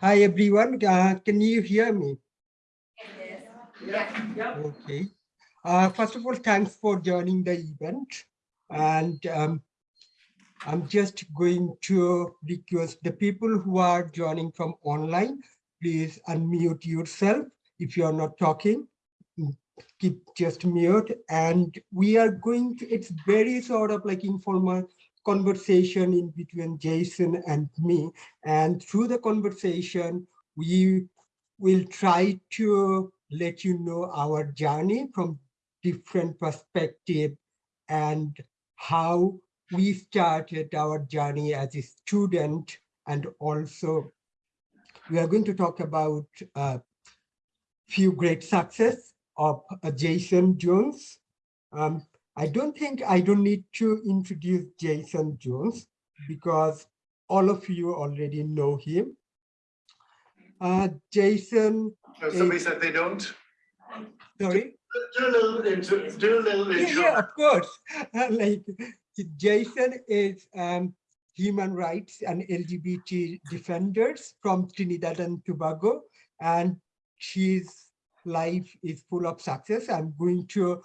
Hi, everyone. Uh, can you hear me? Yes. Yeah. Okay. Uh, first of all, thanks for joining the event. And um, I'm just going to request the people who are joining from online, please unmute yourself if you're not talking. Keep just mute. And we are going to, it's very sort of like informal conversation in between Jason and me. And through the conversation, we will try to let you know our journey from different perspective and how we started our journey as a student and also we are going to talk about a few great success of uh, Jason Jones. Um, I don't think I don't need to introduce Jason Jones because all of you already know him. Uh, Jason. No, somebody said they don't. Sorry. Do a little intro. Do a little Yeah, intro. yeah, of course. like Jason is um, human rights and LGBT defenders from Trinidad and Tobago, and his life is full of success. I'm going to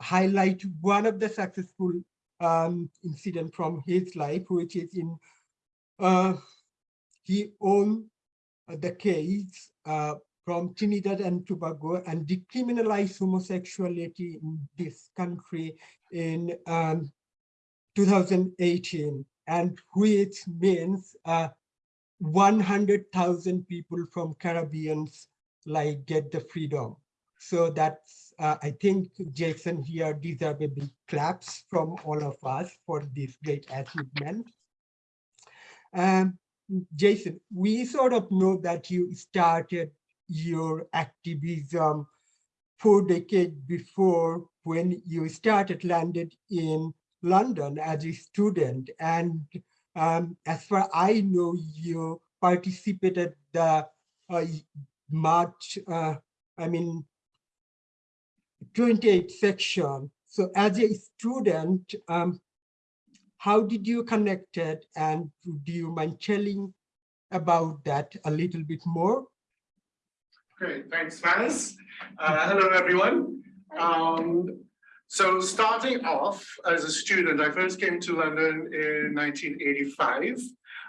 highlight one of the successful um, incident from his life, which is in uh, he owned the case uh, from Trinidad and Tobago and decriminalized homosexuality in this country in um, 2018, and which means uh, 100,000 people from Caribbeans like get the freedom. So that's, uh, I think Jason here deserves a big claps from all of us for this great achievement. Um, Jason, we sort of know that you started your activism four decades before when you started landed in London as a student. And um, as far I know, you participated the uh, March, uh, I mean, 28 section. So as a student, um, how did you connect it and do you mind telling about that a little bit more? Great, thanks, Faz. Uh, hello, everyone. Um, so starting off as a student, I first came to London in 1985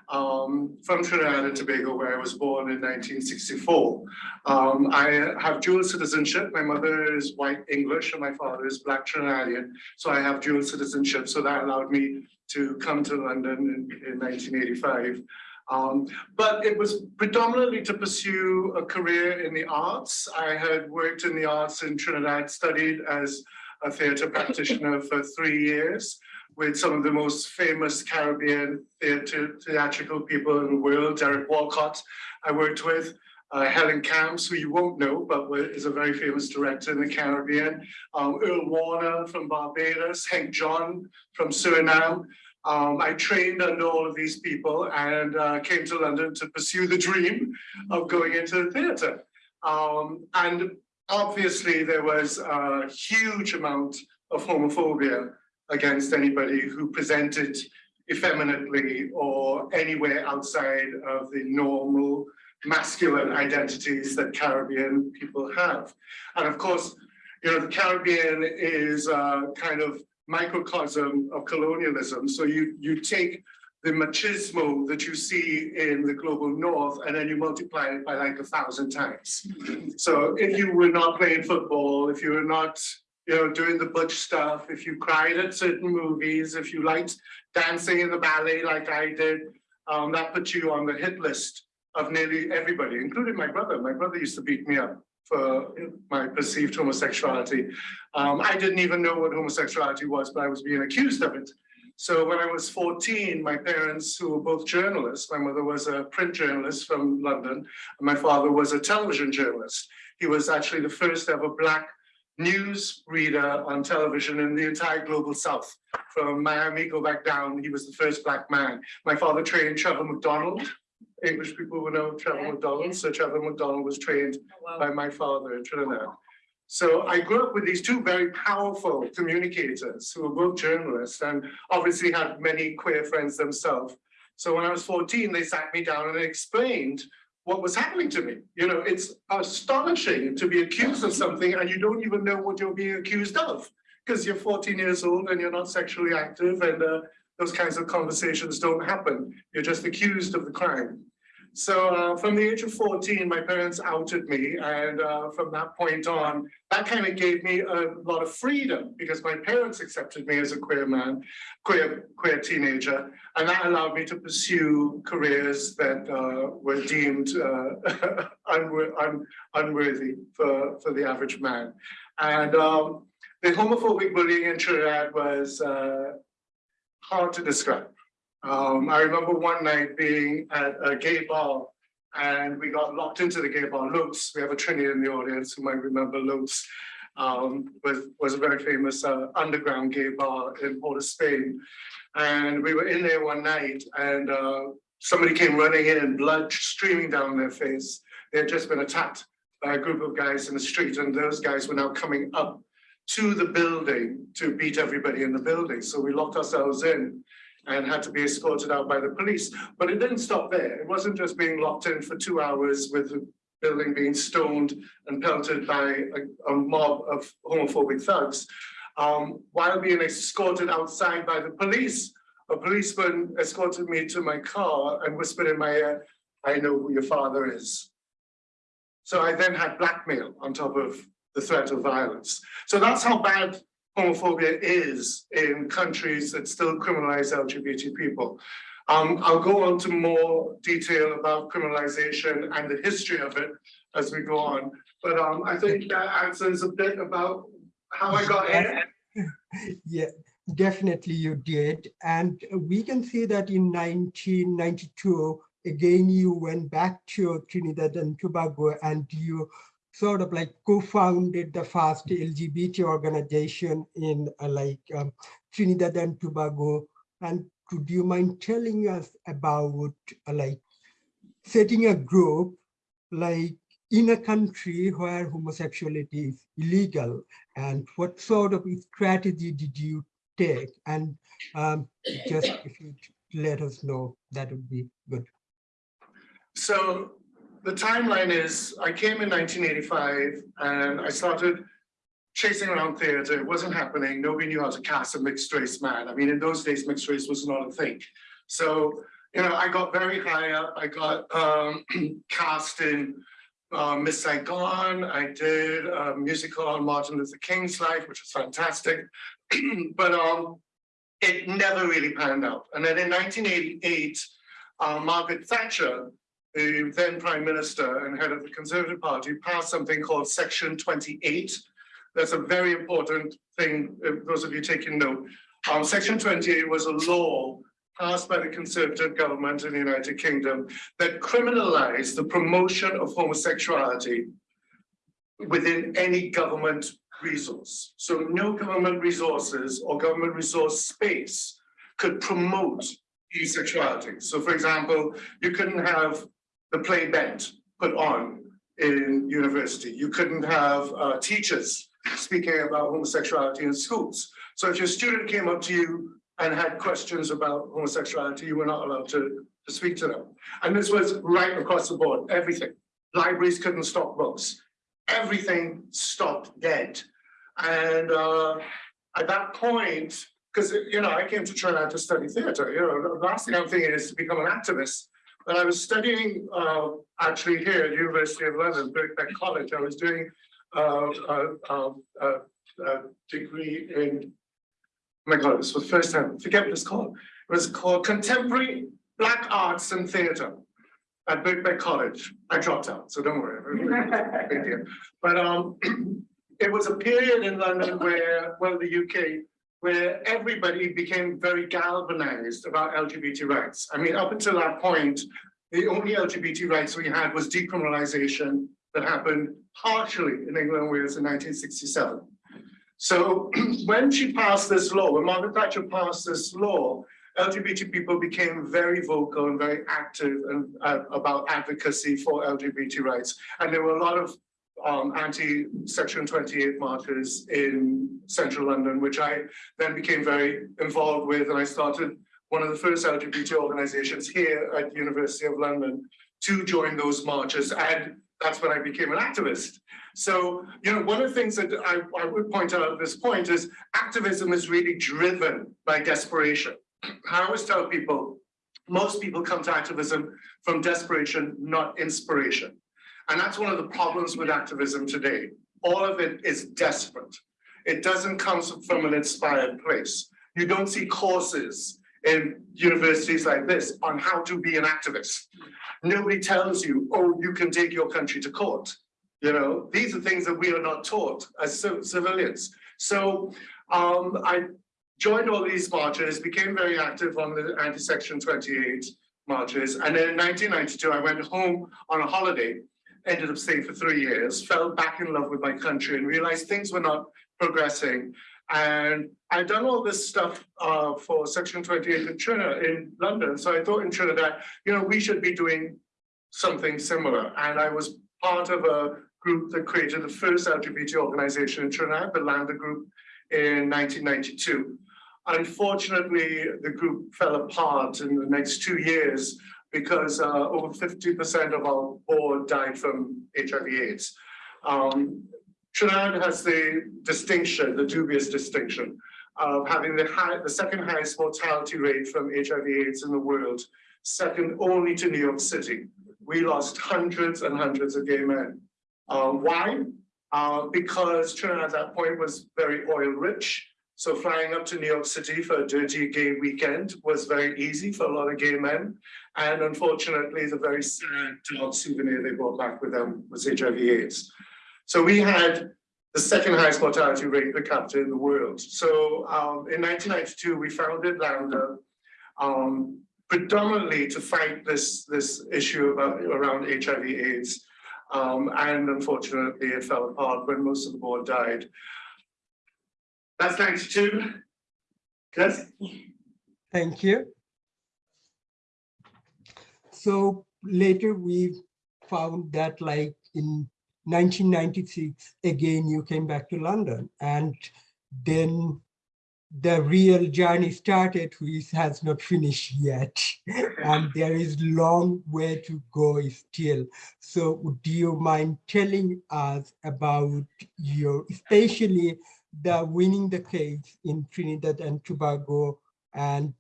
um, from Trinidad and Tobago, where I was born in 1964. Um, I have dual citizenship. My mother is white English and my father is black Trinidadian. So I have dual citizenship. So that allowed me to come to London in, in 1985. Um, but it was predominantly to pursue a career in the arts. I had worked in the arts in Trinidad, studied as a theatre practitioner for three years with some of the most famous Caribbean theatre, theatrical people in the world, Derek Walcott I worked with, uh, Helen Camps, who you won't know, but is a very famous director in the Caribbean, um, Earl Warner from Barbados, Henk Tjon from Suriname. Um, I trained under all of these people and uh, came to London to pursue the dream of going into the theatre. Um, and obviously there was a huge amount of homophobia against anybody who presented effeminately or anywhere outside of the normal masculine identities that Caribbean people have. And of course, you know, the Caribbean is a kind of microcosm of colonialism. So you, you take the machismo that you see in the global north and then you multiply it by like a thousand times. So if you were not playing football, if you were not you know, doing the butch stuff, if you cried at certain movies, if you liked dancing in the ballet like I did, um, that put you on the hit list of nearly everybody, including my brother. My brother used to beat me up for my perceived homosexuality. Um, I didn't even know what homosexuality was, but I was being accused of it. So when I was 14, my parents, who were both journalists, my mother was a print journalist from London, and my father was a television journalist. He was actually the first ever black news reader on television in the entire global south. From Miami, go back down, he was the first black man. My father trained Trevor McDonald. English people will know Trevor yeah, McDonald. Yeah. So Trevor McDonald was trained oh, wow. by my father in Trinidad. So I grew up with these two very powerful communicators who were both journalists and obviously had many queer friends themselves. So when I was 14, they sat me down and explained what was happening to me. You know, it's astonishing to be accused of something and you don't even know what you're being accused of. Because you're 14 years old and you're not sexually active and uh, those kinds of conversations don't happen. You're just accused of the crime. So uh, from the age of 14, my parents outed me. And uh, from that point on, that kind of gave me a lot of freedom because my parents accepted me as a queer man, queer, queer teenager. And that allowed me to pursue careers that uh, were deemed uh, un unworthy for, for the average man. And um, the homophobic bullying in Trinidad was uh, hard to describe. Um, I remember one night being at a gay bar and we got locked into the gay bar. Lopes, we have a Trini in the audience who might remember Lopes, um, was, was a very famous uh, underground gay bar in Port of Spain. And we were in there one night and uh, somebody came running in, blood streaming down their face. They had just been attacked by a group of guys in the street and those guys were now coming up to the building to beat everybody in the building. So we locked ourselves in and had to be escorted out by the police. But it didn't stop there. It wasn't just being locked in for two hours with the building being stoned and pelted by a, a mob of homophobic thugs. Um, while being escorted outside by the police, a policeman escorted me to my car and whispered in my ear, I know who your father is. So I then had blackmail on top of the threat of violence. So that's how bad homophobia is in countries that still criminalize LGBT people. Um, I'll go on to more detail about criminalization and the history of it as we go on. But um, I think that answers a bit about how I got here. Yeah, definitely you did. And we can see that in 1992, again, you went back to Trinidad and Tobago and you sort of like co-founded the first LGBT organization in uh, like um, Trinidad and Tobago. And could you mind telling us about uh, like setting a group like in a country where homosexuality is illegal and what sort of strategy did you take? And um, just if you let us know, that would be good. So the timeline is I came in 1985 and I started chasing around theater. It wasn't happening. Nobody knew how to cast a mixed race man. I mean, in those days, mixed race was not a thing. So, you know, I got very high up. I got um, cast in uh, Miss Saigon. I did a musical on Martin Luther King's life, which was fantastic. but um, it never really panned out. And then in 1988, uh, Margaret Thatcher the then Prime Minister and head of the Conservative Party passed something called Section 28. That's a very important thing, those of you taking note. Um, Section 28 was a law passed by the Conservative government in the United Kingdom that criminalized the promotion of homosexuality within any government resource. So no government resources or government resource space could promote homosexuality. So for example, you couldn't have the play bent put on in university. You couldn't have uh, teachers speaking about homosexuality in schools. So if your student came up to you and had questions about homosexuality, you were not allowed to, to speak to them. And this was right across the board, everything. Libraries couldn't stock books. Everything stopped dead. And uh, at that point, because you know, I came to Trinidad to study theater. You know, the last thing I'm thinking is to become an activist. When I was studying uh, actually here at University of London, Birkbeck College, I was doing uh, a, a, a, degree in, oh my God, this was the first time, forget what it's called. It was called Contemporary Black Arts and Theatre at Birkbeck College. I dropped out, so don't worry. but um, it was a period in London where, well, the UK, where everybody became very galvanized about LGBT rights. I mean, up until that point, the only LGBT rights we had was decriminalization that happened partially in England and Wales in 1967. So when she passed this law, when Margaret Thatcher passed this law, LGBT people became very vocal and very active and, uh, about advocacy for LGBT rights. And there were a lot of um, anti-Section 28 marches in central London, which I then became very involved with. And I started one of the first LGBT organizations here at the University of London to join those marches. And that's when I became an activist. So, you know, one of the things that I, I would point out at this point is activism is really driven by desperation. I always tell people, most people come to activism from desperation, not inspiration. And that's one of the problems with activism today. All of it is desperate. It doesn't come from an inspired place. You don't see courses in universities like this on how to be an activist. Nobody tells you, oh, you can take your country to court. You know, these are things that we are not taught as civilians. So um, I joined all these marches, became very active on the anti-section 28 marches. And then in 1992, I went home on a holiday, ended up staying for three years, fell back in love with my country and realized things were not progressing. And I'd done all this stuff uh, for Section 28 in Trinidad, in London. So I thought in Trinidad, you know, we should be doing something similar. And I was part of a group that created the first LGBT organization in Trinidad, the Lambda Group, in 1992. Unfortunately, the group fell apart in the next two years because uh, over 50% of our board died from HIV AIDS. Um, Trinidad has the distinction, the dubious distinction of having the, high, the second highest mortality rate from HIV AIDS in the world, second only to New York City. We lost hundreds and hundreds of gay men. Uh, why? Uh, because Trinidad at that point was very oil rich. So flying up to New York City for a dirty gay weekend was very easy for a lot of gay men. And unfortunately, the very sad dog souvenir they brought back with them was HIV AIDS. So we had the second highest mortality rate per capita in the world. So um, in 1992, we founded Lambda um, predominantly to fight this, this issue about, around HIV AIDS. Um, and unfortunately, it fell apart when most of the board died. That's 92. Yes? Thank you. So later we found that like in 1996, again, you came back to London and then the real journey started, which has not finished yet. and there is long way to go still. So do you mind telling us about your, especially the winning the case in Trinidad and Tobago, and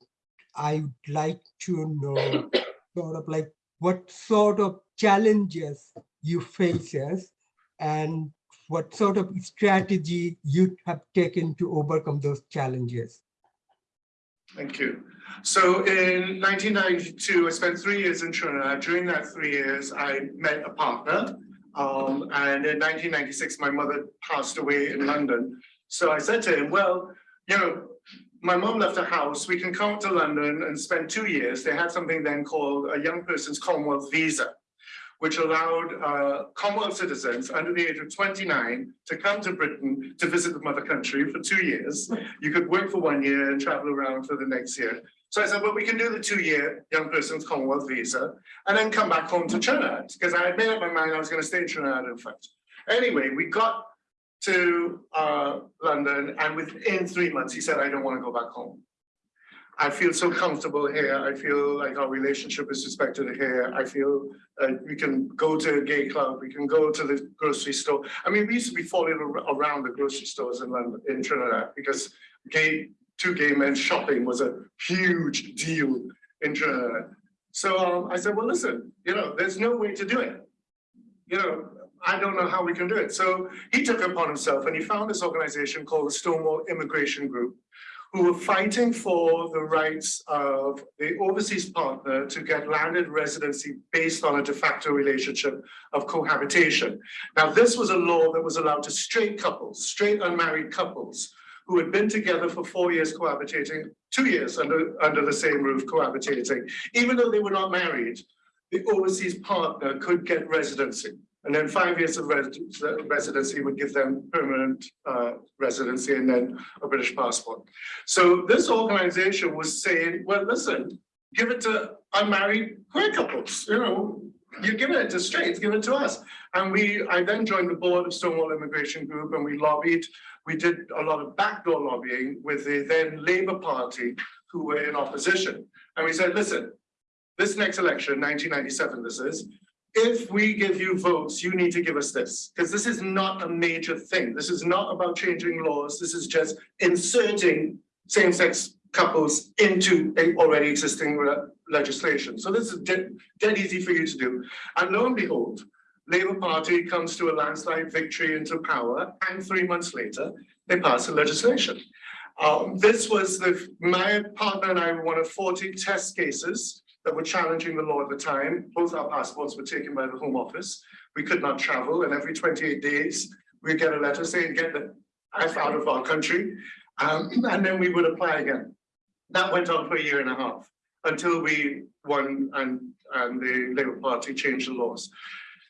I would like to know sort of like what sort of challenges you faces and what sort of strategy you have taken to overcome those challenges? Thank you. So in 1992, I spent three years in Trinidad. During that three years, I met a partner. Um, and in 1996, my mother passed away in London. So I said to him, well, you know, my mom left a house. We can come up to London and spend two years. They had something then called a young person's Commonwealth visa which allowed uh, Commonwealth citizens under the age of 29 to come to Britain to visit the mother country for two years. You could work for one year and travel around for the next year. So I said, well, we can do the two-year young person's Commonwealth visa and then come back home to Trinidad because I had made up my mind I was going to stay in Trinidad, in fact. Anyway, we got to uh, London and within three months, he said, I don't want to go back home. I feel so comfortable here. I feel like our relationship is respected here. I feel uh, we can go to a gay club. We can go to the grocery store. I mean, we used to be falling around the grocery stores in London, in Trinidad, because gay, two gay men shopping was a huge deal in Trinidad. So um, I said, well, listen, you know, there's no way to do it. You know, I don't know how we can do it. So he took upon himself and he found this organization called the Stonewall Immigration Group, who were fighting for the rights of the overseas partner to get landed residency based on a de facto relationship of cohabitation. Now, this was a law that was allowed to straight couples, straight unmarried couples, who had been together for four years cohabitating, two years under, under the same roof cohabitating, even though they were not married, the overseas partner could get residency. And then five years of residency would give them permanent uh, residency and then a British passport. So this organization was saying, well, listen, give it to unmarried queer couples, you know, you're giving it to straights, give it to us. And we, I then joined the board of Stonewall Immigration Group and we lobbied, we did a lot of backdoor lobbying with the then Labour Party who were in opposition. And we said, listen, this next election, nineteen ninety-seven this is, if we give you votes, you need to give us this, because this is not a major thing. This is not about changing laws. This is just inserting same-sex couples into a already existing legislation. So this is dead, dead easy for you to do. And lo and behold, Labour Party comes to a landslide victory into power, and three months later, they pass the legislation. Um, this was the, my partner and I were one of forty test cases that were challenging the law at the time. Both our passports were taken by the Home Office. We could not travel, and every twenty-eight days, we'd get a letter saying, get the F out of our country. Um, and then we would apply again. That went on for a year and a half until we won and, and the Labour Party changed the laws.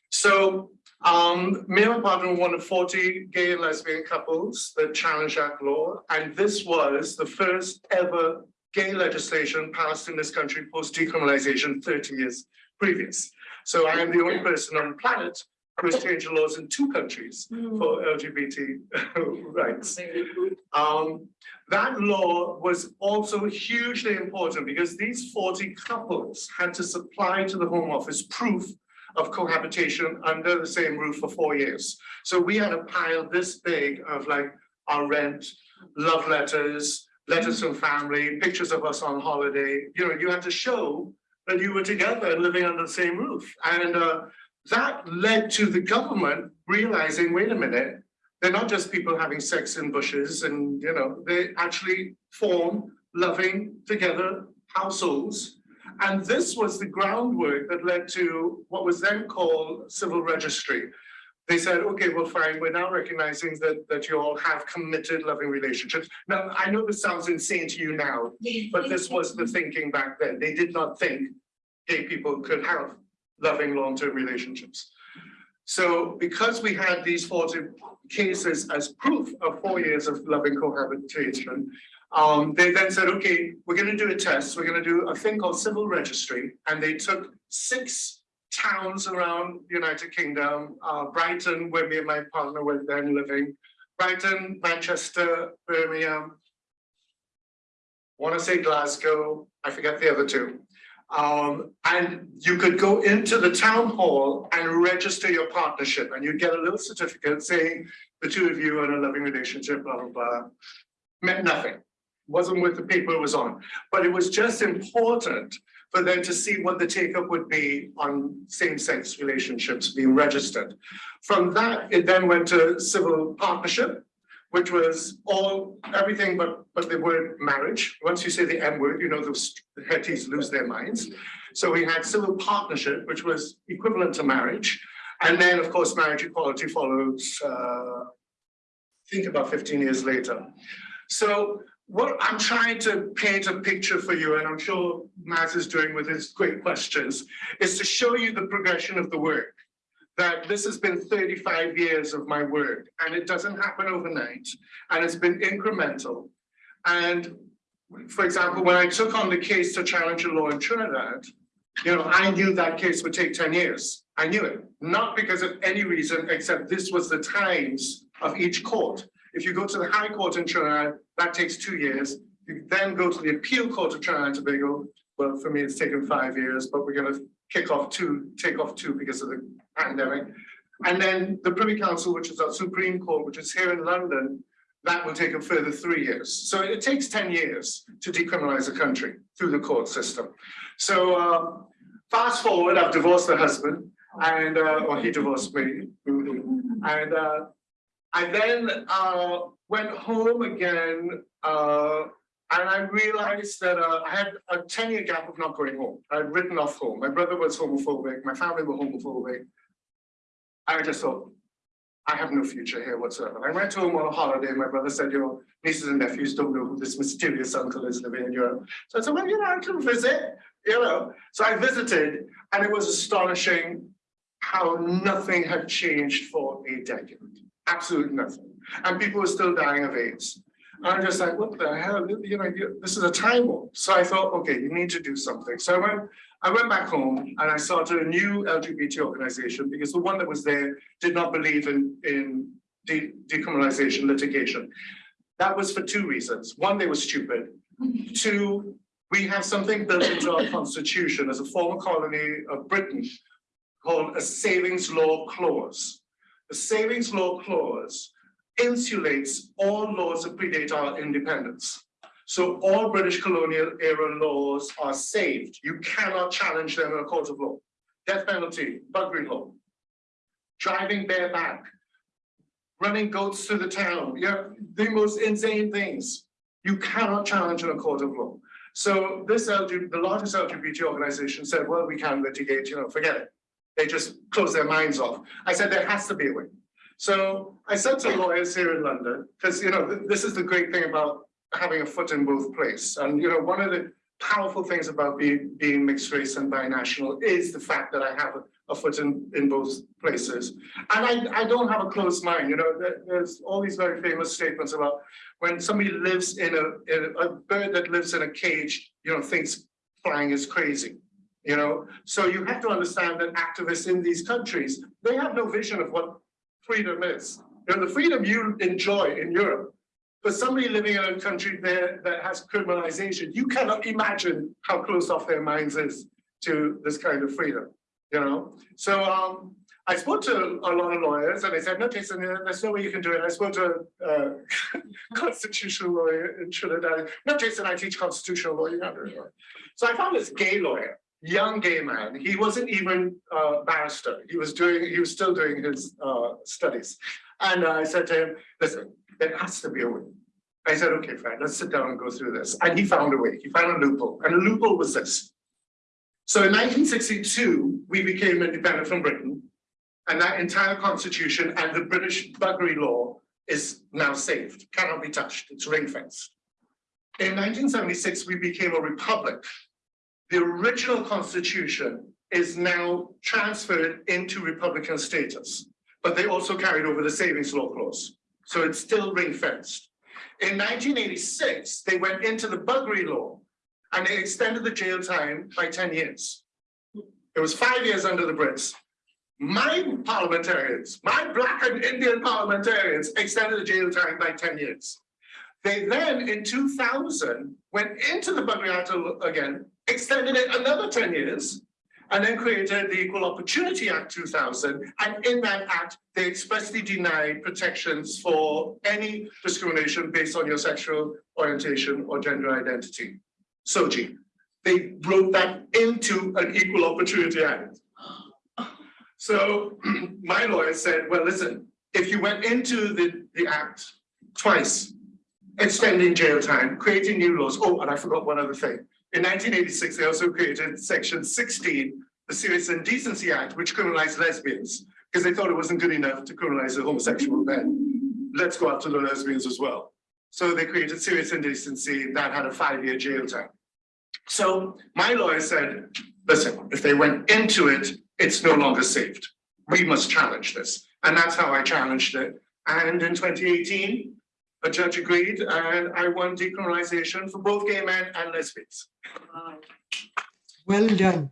So, um, were one of forty gay and lesbian couples that challenged that law. And this was the first ever gay legislation passed in this country post decriminalization thirty years previous. So I am the only person on the planet who has changed the laws in two countries for LGBT rights. Um, that law was also hugely important because these forty couples had to supply to the Home Office proof of cohabitation under the same roof for four years. So we had a pile this big of like our rent, love letters, letters from family, pictures of us on holiday. You know, you had to show that you were together and living under the same roof. And uh, that led to the government realizing, wait a minute, they're not just people having sex in bushes and, you know, they actually form loving together households. And this was the groundwork that led to what was then called civil registry. They said, okay, well, fine, we're now recognizing that, that you all have committed loving relationships. Now, I know this sounds insane to you now, but this was the thinking back then. They did not think gay people could have loving long-term relationships. So because we had these 40 cases as proof of four years of loving cohabitation, um, they then said, okay, we're gonna do a test. We're gonna do a thing called civil registry. And they took six towns around the United Kingdom, uh, Brighton, where me and my partner were then living, Brighton, Manchester, Birmingham, want to say Glasgow, I forget the other two. Um, and you could go into the town hall and register your partnership and you'd get a little certificate saying the two of you are in a loving relationship, blah, blah, blah. Meant nothing, wasn't with the paper it was on, but it was just important for them to see what the take-up would be on same-sex relationships being registered. From that, it then went to civil partnership, which was all, everything but, but the word marriage. Once you say the M word, you know, the hetties lose their minds. So we had civil partnership, which was equivalent to marriage. And then, of course, marriage equality followed, uh, think about 15 years later. So what I'm trying to paint a picture for you, and I'm sure Matt is doing with his great questions, is to show you the progression of the work that this has been 35 years of my work and it doesn't happen overnight and it's been incremental. And for example, when I took on the case to challenge a law in Trinidad, you know, I knew that case would take 10 years. I knew it, not because of any reason, except this was the times of each court. If you go to the High Court in Trinidad, that takes two years. You then go to the Appeal Court of Trinidad and Tobago. Well, for me, it's taken five years, but we're gonna kick off two, take off two because of the pandemic. And then the Privy Council, which is our Supreme Court, which is here in London, that will take a further three years. So it takes 10 years to decriminalize a country through the court system. So uh, fast forward, I've divorced the husband and, uh, or he divorced me. And uh, I then uh, went home again uh, and I realized that uh, I had a 10 year gap of not going home. I'd written off home. My brother was homophobic. My family were homophobic. I just thought, I have no future here whatsoever. I went home on a holiday. My brother said, your nieces and nephews don't know who this mysterious uncle is living in Europe. So I said, well, you know, I can visit, you know. So I visited and it was astonishing how nothing had changed for a decade. Absolutely nothing. And people were still dying of AIDS. And I'm just like, what the hell, you know, this is a time warp. So I thought, okay, you need to do something. So I went, I went back home and I started a new LGBT organization because the one that was there did not believe in, in de decriminalization litigation. That was for two reasons. One, they were stupid. Two, we have something built into our constitution as a former colony of Britain called a savings law clause. The savings law clause insulates all laws that predate our independence. So all British colonial era laws are saved. You cannot challenge them in a court of law. Death penalty, buggery law, driving bareback, running goats through the town, yeah, the most insane things. You cannot challenge in a court of law. So this LGBT, the largest LGBT organization said, well, we can litigate, you know, forget it. They just close their minds off. I said, there has to be a way. So I said to lawyers here in London, because, you know, th this is the great thing about having a foot in both places. And, you know, one of the powerful things about being, being mixed race and binational is the fact that I have a, a foot in, in both places. And I, I don't have a closed mind, you know, there, there's all these very famous statements about when somebody lives in a, in a bird that lives in a cage, you know, thinks flying is crazy. You know, so you have to understand that activists in these countries, they have no vision of what freedom is. You know, the freedom you enjoy in Europe, for somebody living in a country there that has criminalization, you cannot imagine how close off their minds is to this kind of freedom, you know? So um, I spoke to a lot of lawyers and they said, no, Jason, there's no way you can do it. I spoke to a uh, constitutional lawyer in Trinidad. No, Jason, I teach constitutional law. You can't do it. So I found this gay lawyer, young gay man. He wasn't even a barrister. He was doing, he was still doing his uh, studies. And I said to him, listen, there has to be a way. I said, okay, fine, let's sit down and go through this. And he found a way. He found a loophole. And the loophole was this. So in 1962, we became independent from Britain. And that entire constitution and the British buggery law is now saved, cannot be touched, it's ring fenced. In 1976, we became a republic. The original constitution is now transferred into republican status, but they also carried over the savings law clause. So it's still ring fenced. In 1986, they went into the buggery law and they extended the jail time by 10 years. It was five years under the Brits, my parliamentarians, my black and Indian parliamentarians extended the jail time by 10 years. They then in 2000 went into the Act again, extended it another 10 years, and then created the Equal Opportunity Act 2000. And in that act, they expressly denied protections for any discrimination based on your sexual orientation or gender identity. SOGI. They wrote that into an Equal Opportunity Act. So my lawyer said, well, listen, if you went into the, the act twice, extending jail time, creating new laws. Oh, and I forgot one other thing. In 1986, they also created section 16, the Serious Indecency Act, which criminalized lesbians, because they thought it wasn't good enough to criminalize the homosexual men. Let's go after the lesbians as well. So they created serious indecency that had a five-year jail time. So my lawyer said, listen, if they went into it it's no longer saved. We must challenge this. And that's how I challenged it. And in 2018, judge agreed and I won decriminalization for both gay men and lesbians. Well done.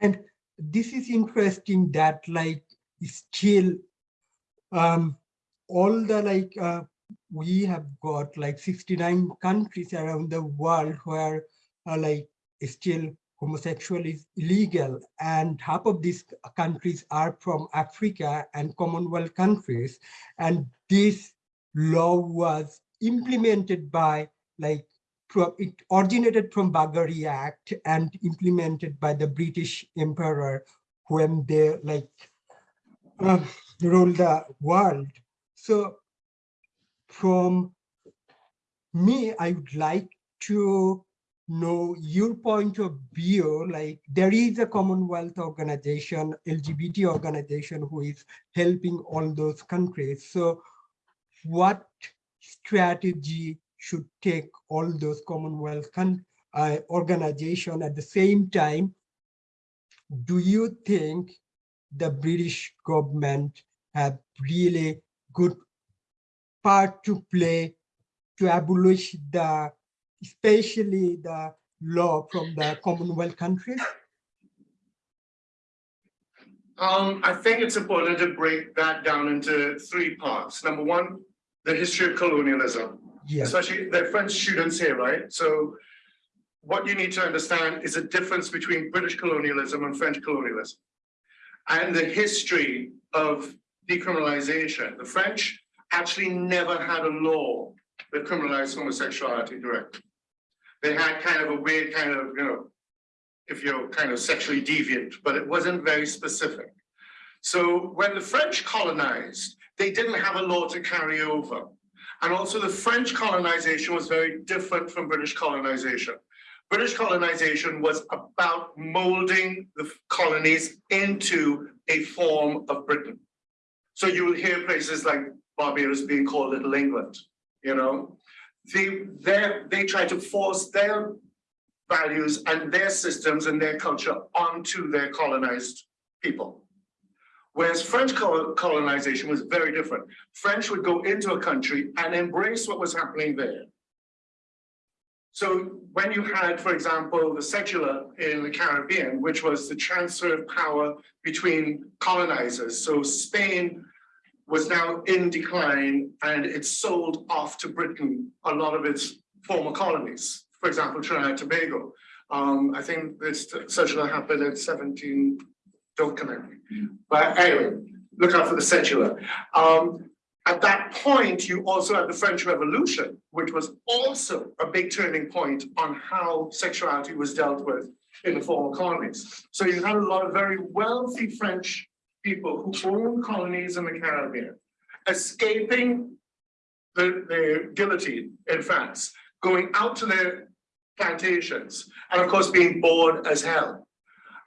And this is interesting that like still um, all the like uh, we have got like 69 countries around the world where uh, like still homosexual is illegal and half of these countries are from Africa and Commonwealth countries. And this law was implemented by like it originated from Buggery Act and implemented by the British Emperor when they like uh, ruled the world. So from me, I would like to know your point of view, like there is a Commonwealth organization, LGBT organization who is helping all those countries. So what strategy should take all those Commonwealth uh, organization at the same time? Do you think the British government have really good part to play to abolish the especially the law from the Commonwealth countries? Um, I think it's important to break that down into three parts. Number one, the history of colonialism. Yes, especially the French students here, right? So what you need to understand is the difference between British colonialism and French colonialism and the history of decriminalization. The French actually never had a law that criminalized homosexuality directly. They had kind of a weird kind of, you know, if you're kind of sexually deviant, but it wasn't very specific. So when the French colonized, they didn't have a law to carry over. And also the French colonization was very different from British colonization. British colonization was about molding the colonies into a form of Britain. So you will hear places like Barbados being called Little England, you know. They, they, try to force their values and their systems and their culture onto their colonized people. Whereas French colonization was very different. French would go into a country and embrace what was happening there. So when you had, for example, the cedula in the Caribbean, which was the transfer of power between colonizers. So Spain was now in decline and it sold off to Britain a lot of its former colonies. For example, Trinidad and Tobago. Um, I think this cedula happened in 17, don't connect me. But anyway, look out for the cedula. Um, at that point, you also had the French Revolution, which was also a big turning point on how sexuality was dealt with in the former colonies. So you had a lot of very wealthy French people who owned colonies in the Caribbean, escaping the, the guillotine in France, going out to their plantations, and of course being bored as hell.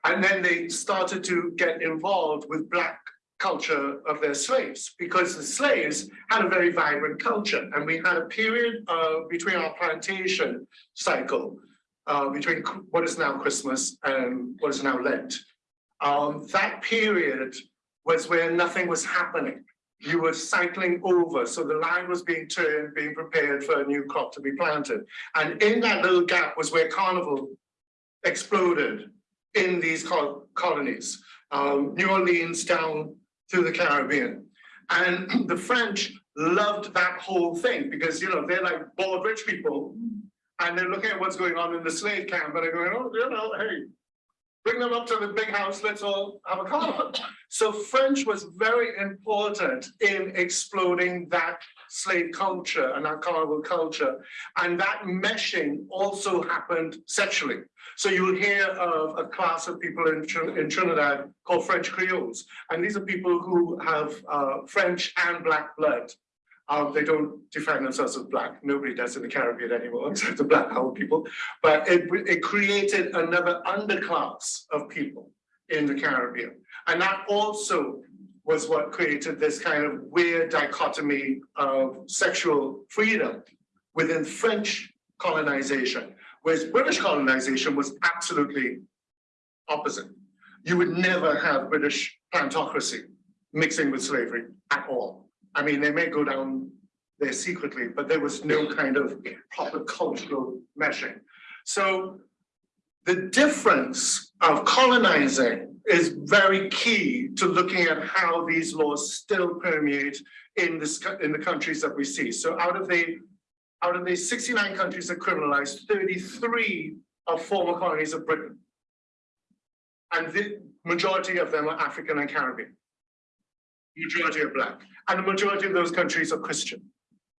And then they started to get involved with Black culture of their slaves because the slaves had a very vibrant culture. And we had a period uh, between our plantation cycle, uh, between what is now Christmas and what is now Lent. Um, that period was where nothing was happening. You were cycling over. So the land was being turned, being prepared for a new crop to be planted. And in that little gap was where carnival exploded in these colonies. Um, New Orleans down through the Caribbean. And the French loved that whole thing because, you know, they're like bored rich people and they're looking at what's going on in the slave camp and they're going, oh, you know, hey, bring them up to the big house, let's all have a carnival. So French was very important in exploding that slave culture and that carnival culture. And that meshing also happened sexually. So you'll hear of a class of people in, in Trinidad called French Creoles. And these are people who have uh, French and black blood. Um, they don't define themselves as black. Nobody does in the Caribbean anymore, except the black Howard people. But it, it created another underclass of people in the Caribbean. And that also was what created this kind of weird dichotomy of sexual freedom within French colonization, whereas British colonization was absolutely opposite. You would never have British plantocracy mixing with slavery at all. I mean, they may go down there secretly, but there was no kind of proper cultural meshing. So the difference of colonizing is very key to looking at how these laws still permeate in this in the countries that we see. So out of the out of the 69 countries that criminalized, 33 are former colonies of Britain. And the majority of them are African and Caribbean. Majority are black. And the majority of those countries are Christian.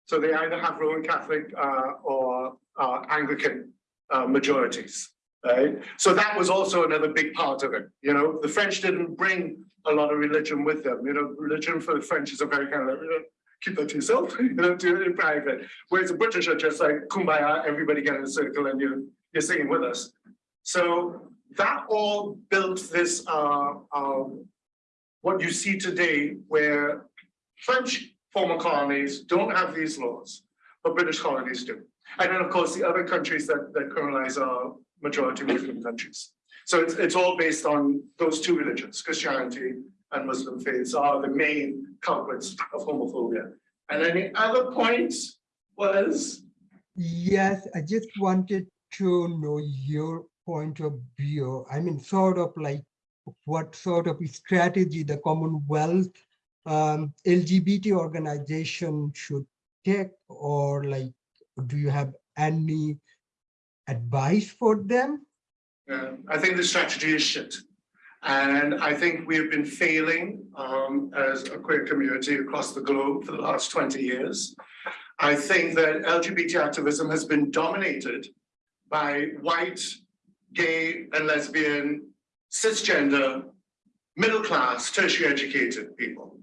So they either have Roman Catholic uh, or uh, Anglican uh, majorities right? So that was also another big part of it. You know, the French didn't bring a lot of religion with them. You know, religion for the French is a very kind of, you know, keep that to yourself, you know, do it in private. Whereas the British are just like, kumbaya, everybody get in a circle and you're, you're singing with us. So that all built this, uh, um, what you see today, where French former colonies don't have these laws, but British colonies do. And then, of course, the other countries that, that colonize are majority Muslim countries. So it's, it's all based on those two religions, Christianity and Muslim faiths are the main culprits of homophobia. And any other point was? Yes, I just wanted to know your point of view. I mean, sort of like what sort of strategy the Commonwealth um, LGBT organization should take or like do you have any advice for them? Yeah, I think the strategy is shit. And I think we have been failing um, as a queer community across the globe for the last 20 years. I think that LGBT activism has been dominated by white, gay and lesbian, cisgender, middle class, tertiary educated people.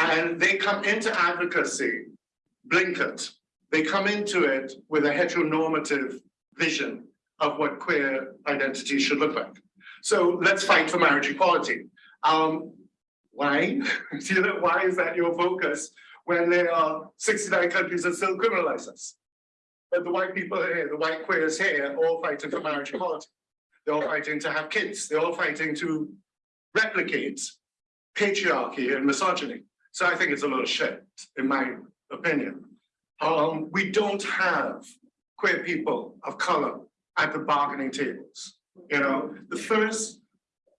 And they come into advocacy blinkered. They come into it with a heteronormative vision of what queer identity should look like. So let's fight for marriage equality. Um, why? why is that your focus when there are 69 countries that still criminalize us? But the white people here, the white queers here, all fighting for marriage equality. They're all fighting to have kids. They're all fighting to replicate patriarchy and misogyny. So I think it's a of shit, in my opinion. Um, we don't have queer people of color at the bargaining tables. You know, the first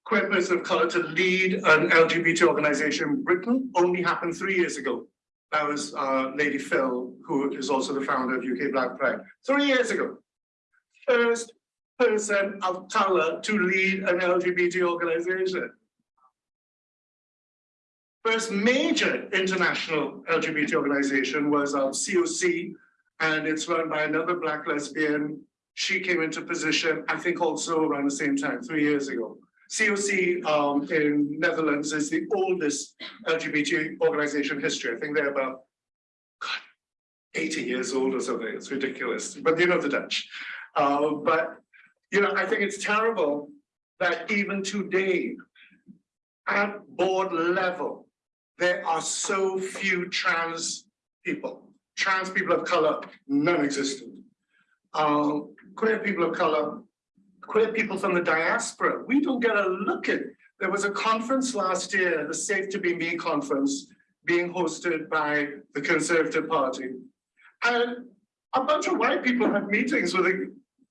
queer person of color to lead an LGBT organization in Britain only happened three years ago. That was uh, Lady Phyll, who is also the founder of UK Black Pride. Three years ago. First person of color to lead an LGBT organization. First major international LGBT organization was um, COC, and it's run by another Black lesbian. She came into position, I think also around the same time, three years ago. COC um, in Netherlands is the oldest LGBT organization history. I think they're about God, 80 years old or something. It's ridiculous, but you know the Dutch. Uh, but, you know, I think it's terrible that even today, at board level, there are so few trans people. Trans people of color, non-existent. Um, queer people of color, queer people from the diaspora, we don't get a look at. There was a conference last year, the Safe to Be Me conference, being hosted by the Conservative Party. And a bunch of white people had meetings with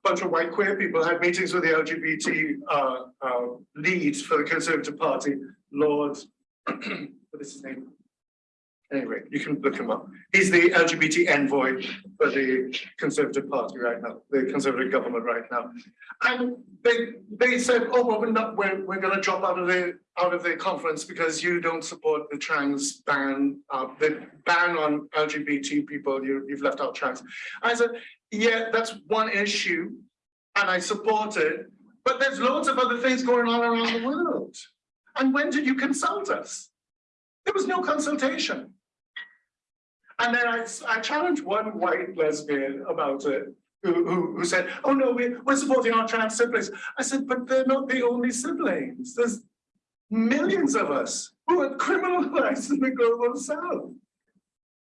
bunch of white queer people had meetings with the LGBT uh, uh, leads for the Conservative Party, Lord what is his name? Anyway, you can look him up. He's the LGBT envoy for the Conservative Party right now, the Conservative government right now. And they they said, oh, well, we're not we're we're gonna drop out of the out of the conference because you don't support the trans ban, uh, the ban on LGBT people, you, you've left out trans. I said, yeah, that's one issue, and I support it, but there's loads of other things going on around the world. And when did you consult us? There was no consultation. And then I, I challenged one white lesbian about it, who, who, who said, oh no, we, we're supporting our trans siblings. I said, but they're not the only siblings. There's millions of us who are criminalized in the global south.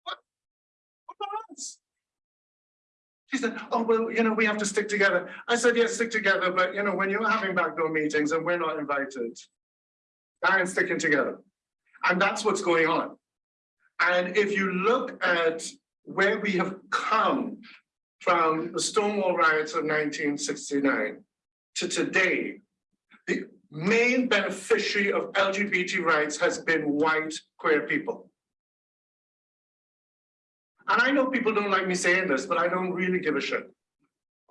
What, what about us? She said, oh, well, you know, we have to stick together. I said, yes, stick together, but you know, when you're having backdoor meetings and we're not invited, I ain't sticking together. And that's what's going on. And if you look at where we have come from the Stonewall riots of 1969 to today, the main beneficiary of LGBT rights has been white queer people. And I know people don't like me saying this, but I don't really give a shit.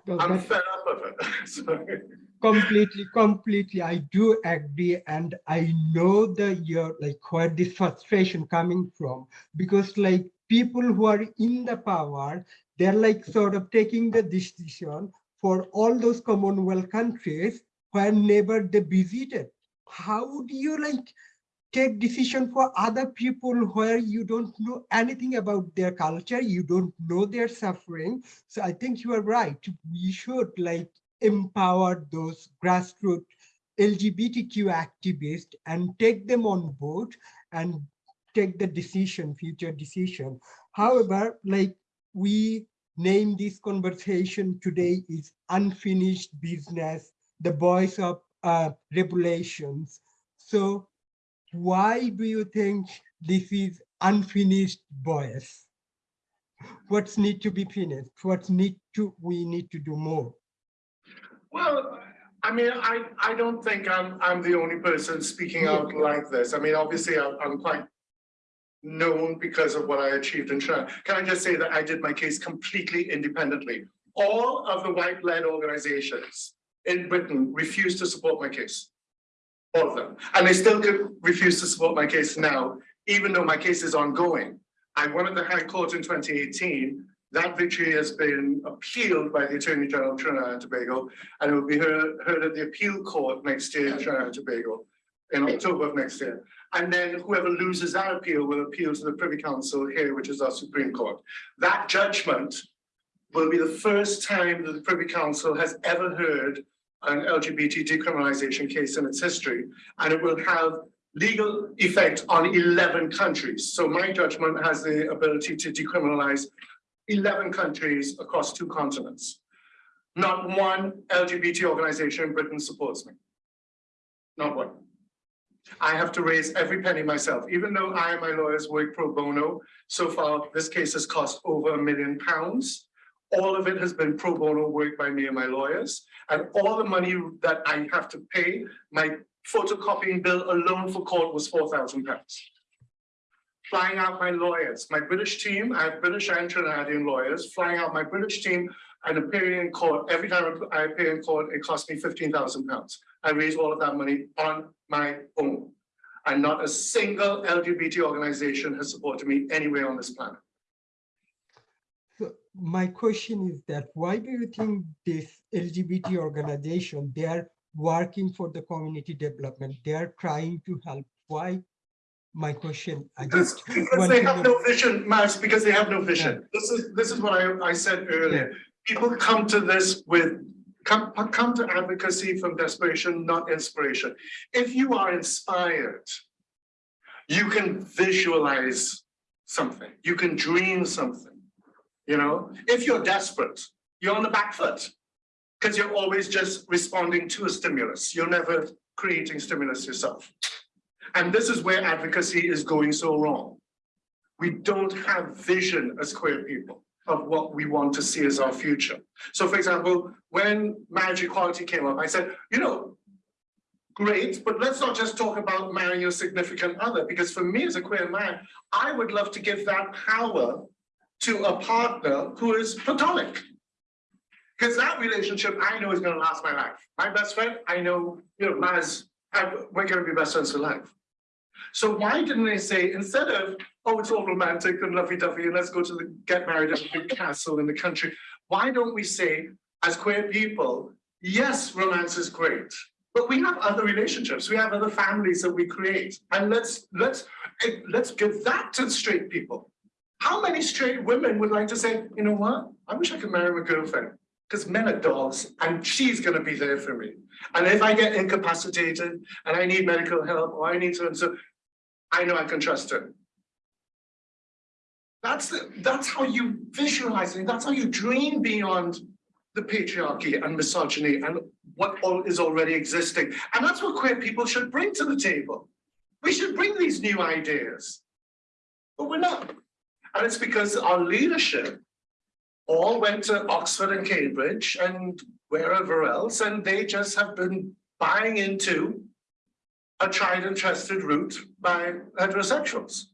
I'm fed up of it. completely completely i do agree and i know that you're like where this frustration coming from because like people who are in the power they're like sort of taking the decision for all those commonwealth countries where never they visited how do you like take decision for other people where you don't know anything about their culture you don't know their suffering so i think you are right we should like empower those grassroots LGBTQ activists and take them on board and take the decision, future decision. However, like we name this conversation today is unfinished business, the voice of uh, regulations. So why do you think this is unfinished voice? What's need to be finished? What need to we need to do more? Well, I mean, I, I don't think I'm, I'm the only person speaking out like this. I mean, obviously, I'm, I'm quite known because of what I achieved in China. Can I just say that I did my case completely independently? All of the white-led organizations in Britain refused to support my case. All of them. And they still could refuse to support my case now, even though my case is ongoing. I won at the High Court in 2018. That victory has been appealed by the Attorney General of Trinidad and Tobago, and it will be heard, heard at the appeal court next year in Trinidad and Tobago, in October of next year. And then whoever loses that appeal will appeal to the Privy Council here, which is our Supreme Court. That judgment will be the first time that the Privy Council has ever heard an LGBT decriminalization case in its history, and it will have legal effect on 11 countries. So my judgment has the ability to decriminalize 11 countries across two continents. Not one LGBT organization in Britain supports me. Not one. I have to raise every penny myself, even though I and my lawyers work pro bono. So far, this case has cost over a million pounds. All of it has been pro bono work by me and my lawyers. And all the money that I have to pay, my photocopying bill alone for court was four thousand pounds. Flying out my lawyers, my British team, I have British and Trinidadian lawyers, flying out my British team and appearing in court. Every time I appear in court, it cost me fifteen thousand pounds. I raised all of that money on my own. And not a single LGBT organization has supported me anywhere on this planet. My question is that why do you think this LGBT organization, they are working for the community development, they are trying to help? Why? My question, I Because, just. because they have no vision, Max, because they have no vision. This is, this is what I, I said earlier. People come to this with, come, come to advocacy from desperation, not inspiration. If you are inspired, you can visualize something, you can dream something. You know, if you're desperate, you're on the back foot. Because you're always just responding to a stimulus. You're never creating stimulus yourself. And this is where advocacy is going so wrong. We don't have vision as queer people of what we want to see as our future. So for example, when marriage equality came up, I said, you know, great, but let's not just talk about marrying your significant other, because for me as a queer man, I would love to give that power to a partner who is platonic. Because that relationship I know is going to last my life. My best friend, I know, you know, Maz, I- we're going to be best friends for life. So why didn't they say, instead of, oh, it's all romantic and lovey-dovey, and let's go to the, get married at a big castle in the country, why don't we say, as queer people, yes, romance is great, but we have other relationships, we have other families that we create, and let's, let's, eh, let's give that to straight people. How many straight women would like to say, you know what, I wish I could marry my girlfriend, because men are dogs, and she's gonna be there for me. And if I get incapacitated, and I need medical help, or I need to, so I know I can trust her. That's, the- that's how you visualize it. That's how you dream beyond the patriarchy and misogyny and what all is already existing. And that's what queer people should bring to the table. We should bring these new ideas. But we're not. And it's because our leadership all went to Oxford and Cambridge and wherever else, and they just have been buying into a tried and trusted route by heterosexuals.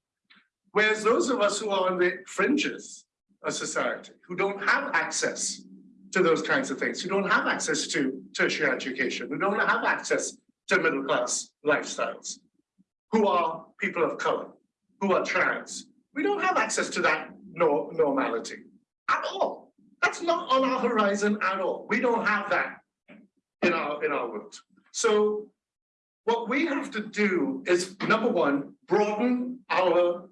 Whereas those of us who are on the fringes of society, who don't have access to those kinds of things, who don't have access to tertiary education, who don't have access to middle class lifestyles, who are people of color, who are trans, we don't have access to that nor normality at all. That's not on our horizon at all. We don't have that in our, in our world. So what we have to do is, number one, broaden our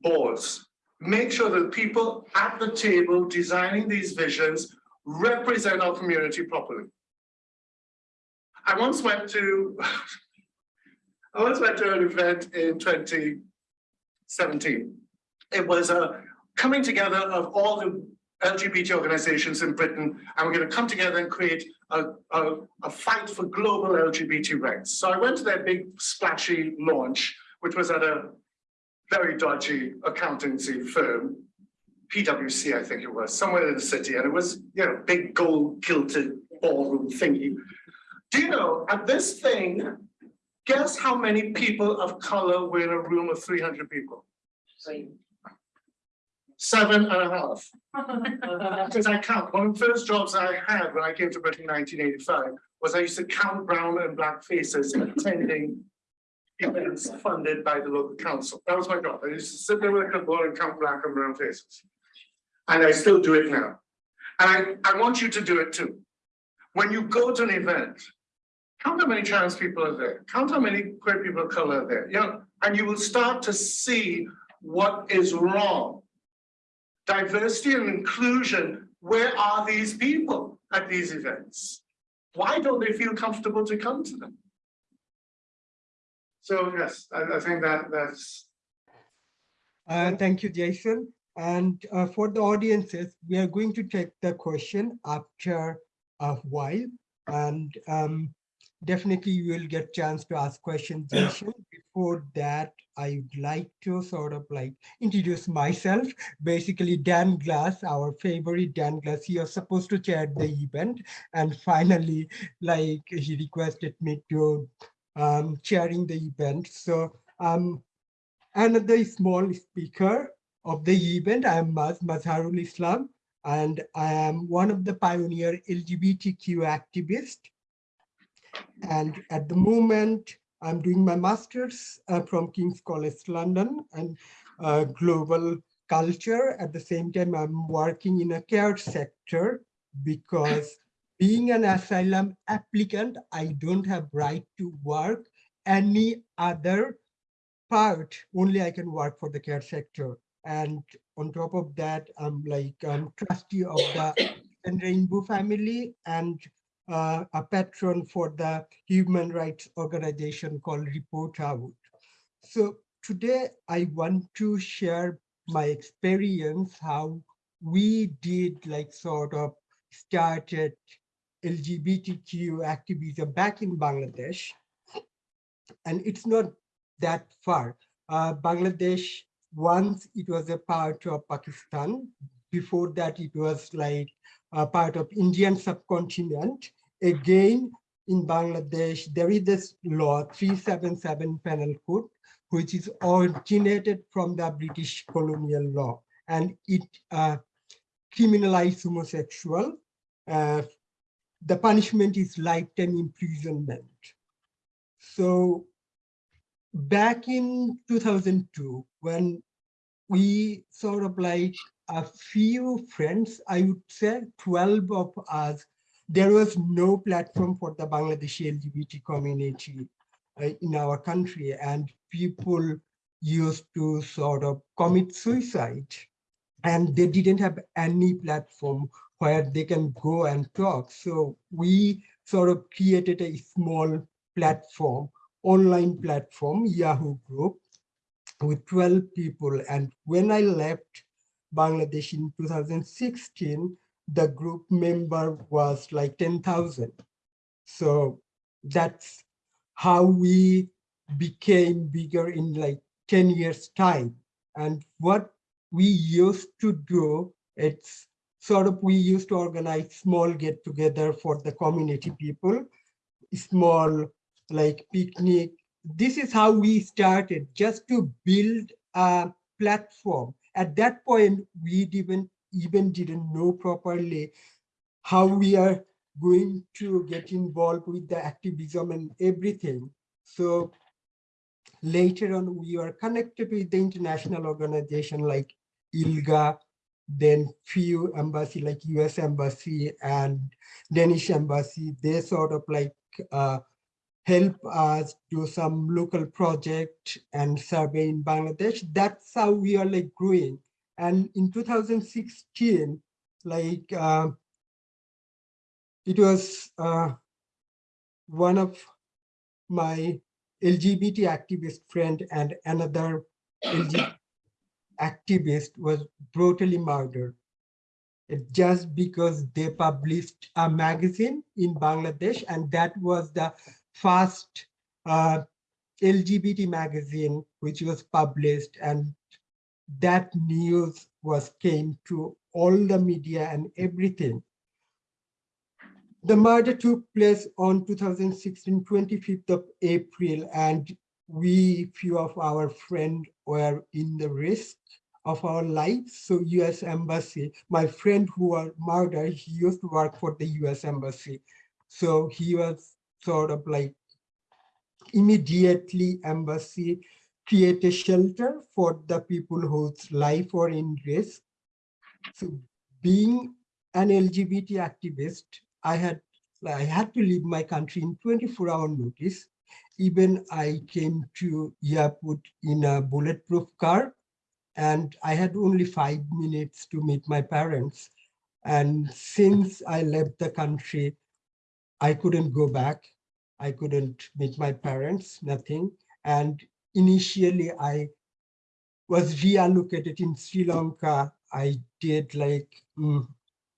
boards. Make sure that people at the table designing these visions represent our community properly. I once went to, I once went to an event in 2017. It was a coming together of all the LGBT organizations in Britain, and we're going to come together and create a, a, a fight for global LGBT rights. So I went to their big splashy launch, which was at a very dodgy accountancy firm, PwC, I think it was, somewhere in the city, and it was, you know, big gold gilded ballroom thingy. Do you know, at this thing, guess how many people of color were in a room of three hundred people? Seven and a half. Because I count, one of the first jobs I had when I came to Britain in nineteen eighty-five was I used to count brown and black faces attending events funded by the local council. That was my job. I used to sit there with a clipboard and count black and brown faces. And I still do it now. And I, I want you to do it too. When you go to an event, count how many trans people are there, count how many queer people of color are there, you know, and you will start to see what is wrong. Diversity and inclusion, where are these people at these events? Why don't they feel comfortable to come to them? So yes, I, I think that that's, Uh, thank you, Jason. And uh, for the audiences, we are going to take the question after a while. And um, definitely you will get chance to ask questions. Before that, I would like to sort of like introduce myself. Basically, Dan Glass, our favorite Dan Glass, he was supposed to chair the event. And finally, like he requested me to um, chairing the event. So um, another small speaker of the event. I am Maz Mazharul Islam, and I am one of the pioneer LGBTQ activists. And at the moment, I'm doing my master's uh, from King's College London and uh, global culture. At the same time, I'm working in a care sector because being an asylum applicant, I don't have right to work any other part, only I can work for the care sector. And on top of that, I'm like I'm trustee of the Rainbow family and uh, a patron for the human rights organization called Report Out. So today I want to share my experience, how we did like sort of started LGBTQ activism back in Bangladesh. And it's not that far. Uh, Bangladesh, once it was a part of Pakistan. Before that, it was like a part of Indian subcontinent. Again, in Bangladesh, there is this law 377 penal code, which is originated from the British colonial law. And it uh, criminalized homosexual. Uh, the punishment is lifetime imprisonment. So back in 2002, when we sort of like a few friends, I would say 12 of us, there was no platform for the Bangladeshi LGBT community uh, in our country and people used to sort of commit suicide and they didn't have any platform where they can go and talk. So we sort of created a small platform online platform, Yahoo group, with 12 people. And when I left Bangladesh in 2016, the group member was like 10,000. So that's how we became bigger in like 10 years time. And what we used to do, it's sort of, we used to organize small get together for the community people, small like picnic. This is how we started, just to build a platform. At that point, we didn't even didn't know properly how we are going to get involved with the activism and everything. So later on, we are connected with the international organization like ILGA, then few embassy like US embassy and Danish embassy, they sort of like uh, help us do some local project and survey in Bangladesh. That's how we are like growing. And in 2016, like uh, it was uh, one of my LGBT activist friend and another LGBT activist was brutally murdered. Just because they published a magazine in Bangladesh and that was the first uh, LGBT magazine which was published and that news was came to all the media and everything. The murder took place on 2016, 25th of April, and we, few of our friends were in the risk of our lives. So US Embassy, my friend who was murdered, he used to work for the US Embassy. So he was sort of like immediately embassy create a shelter for the people whose life were in risk. So being an LGBT activist, I had I had to leave my country in 24 hour notice. Even I came to airport in a bulletproof car and I had only five minutes to meet my parents. And since I left the country, I couldn't go back. I couldn't meet my parents, nothing. And initially I was reallocated in Sri Lanka. I did like mm,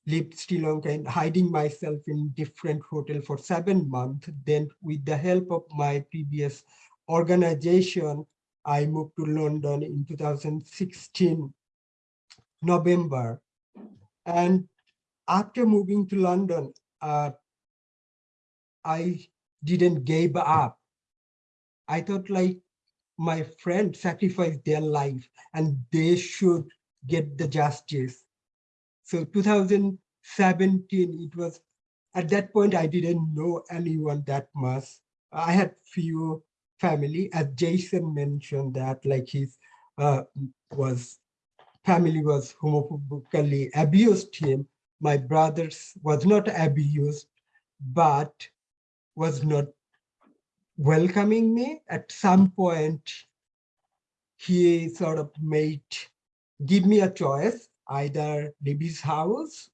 lived Sri Lanka and hiding myself in different hotel for seven months. Then with the help of my previous organization, I moved to London in 2016, November. And after moving to London, uh, I didn't give up. I thought like my friend sacrificed their life and they should get the justice. So 2017, it was at that point, I didn't know anyone that much. I had few family, as Jason mentioned that like his uh, was family was homophobically abused him. My brothers was not abused, but was not welcoming me. At some point, he sort of made, give me a choice, either leave his house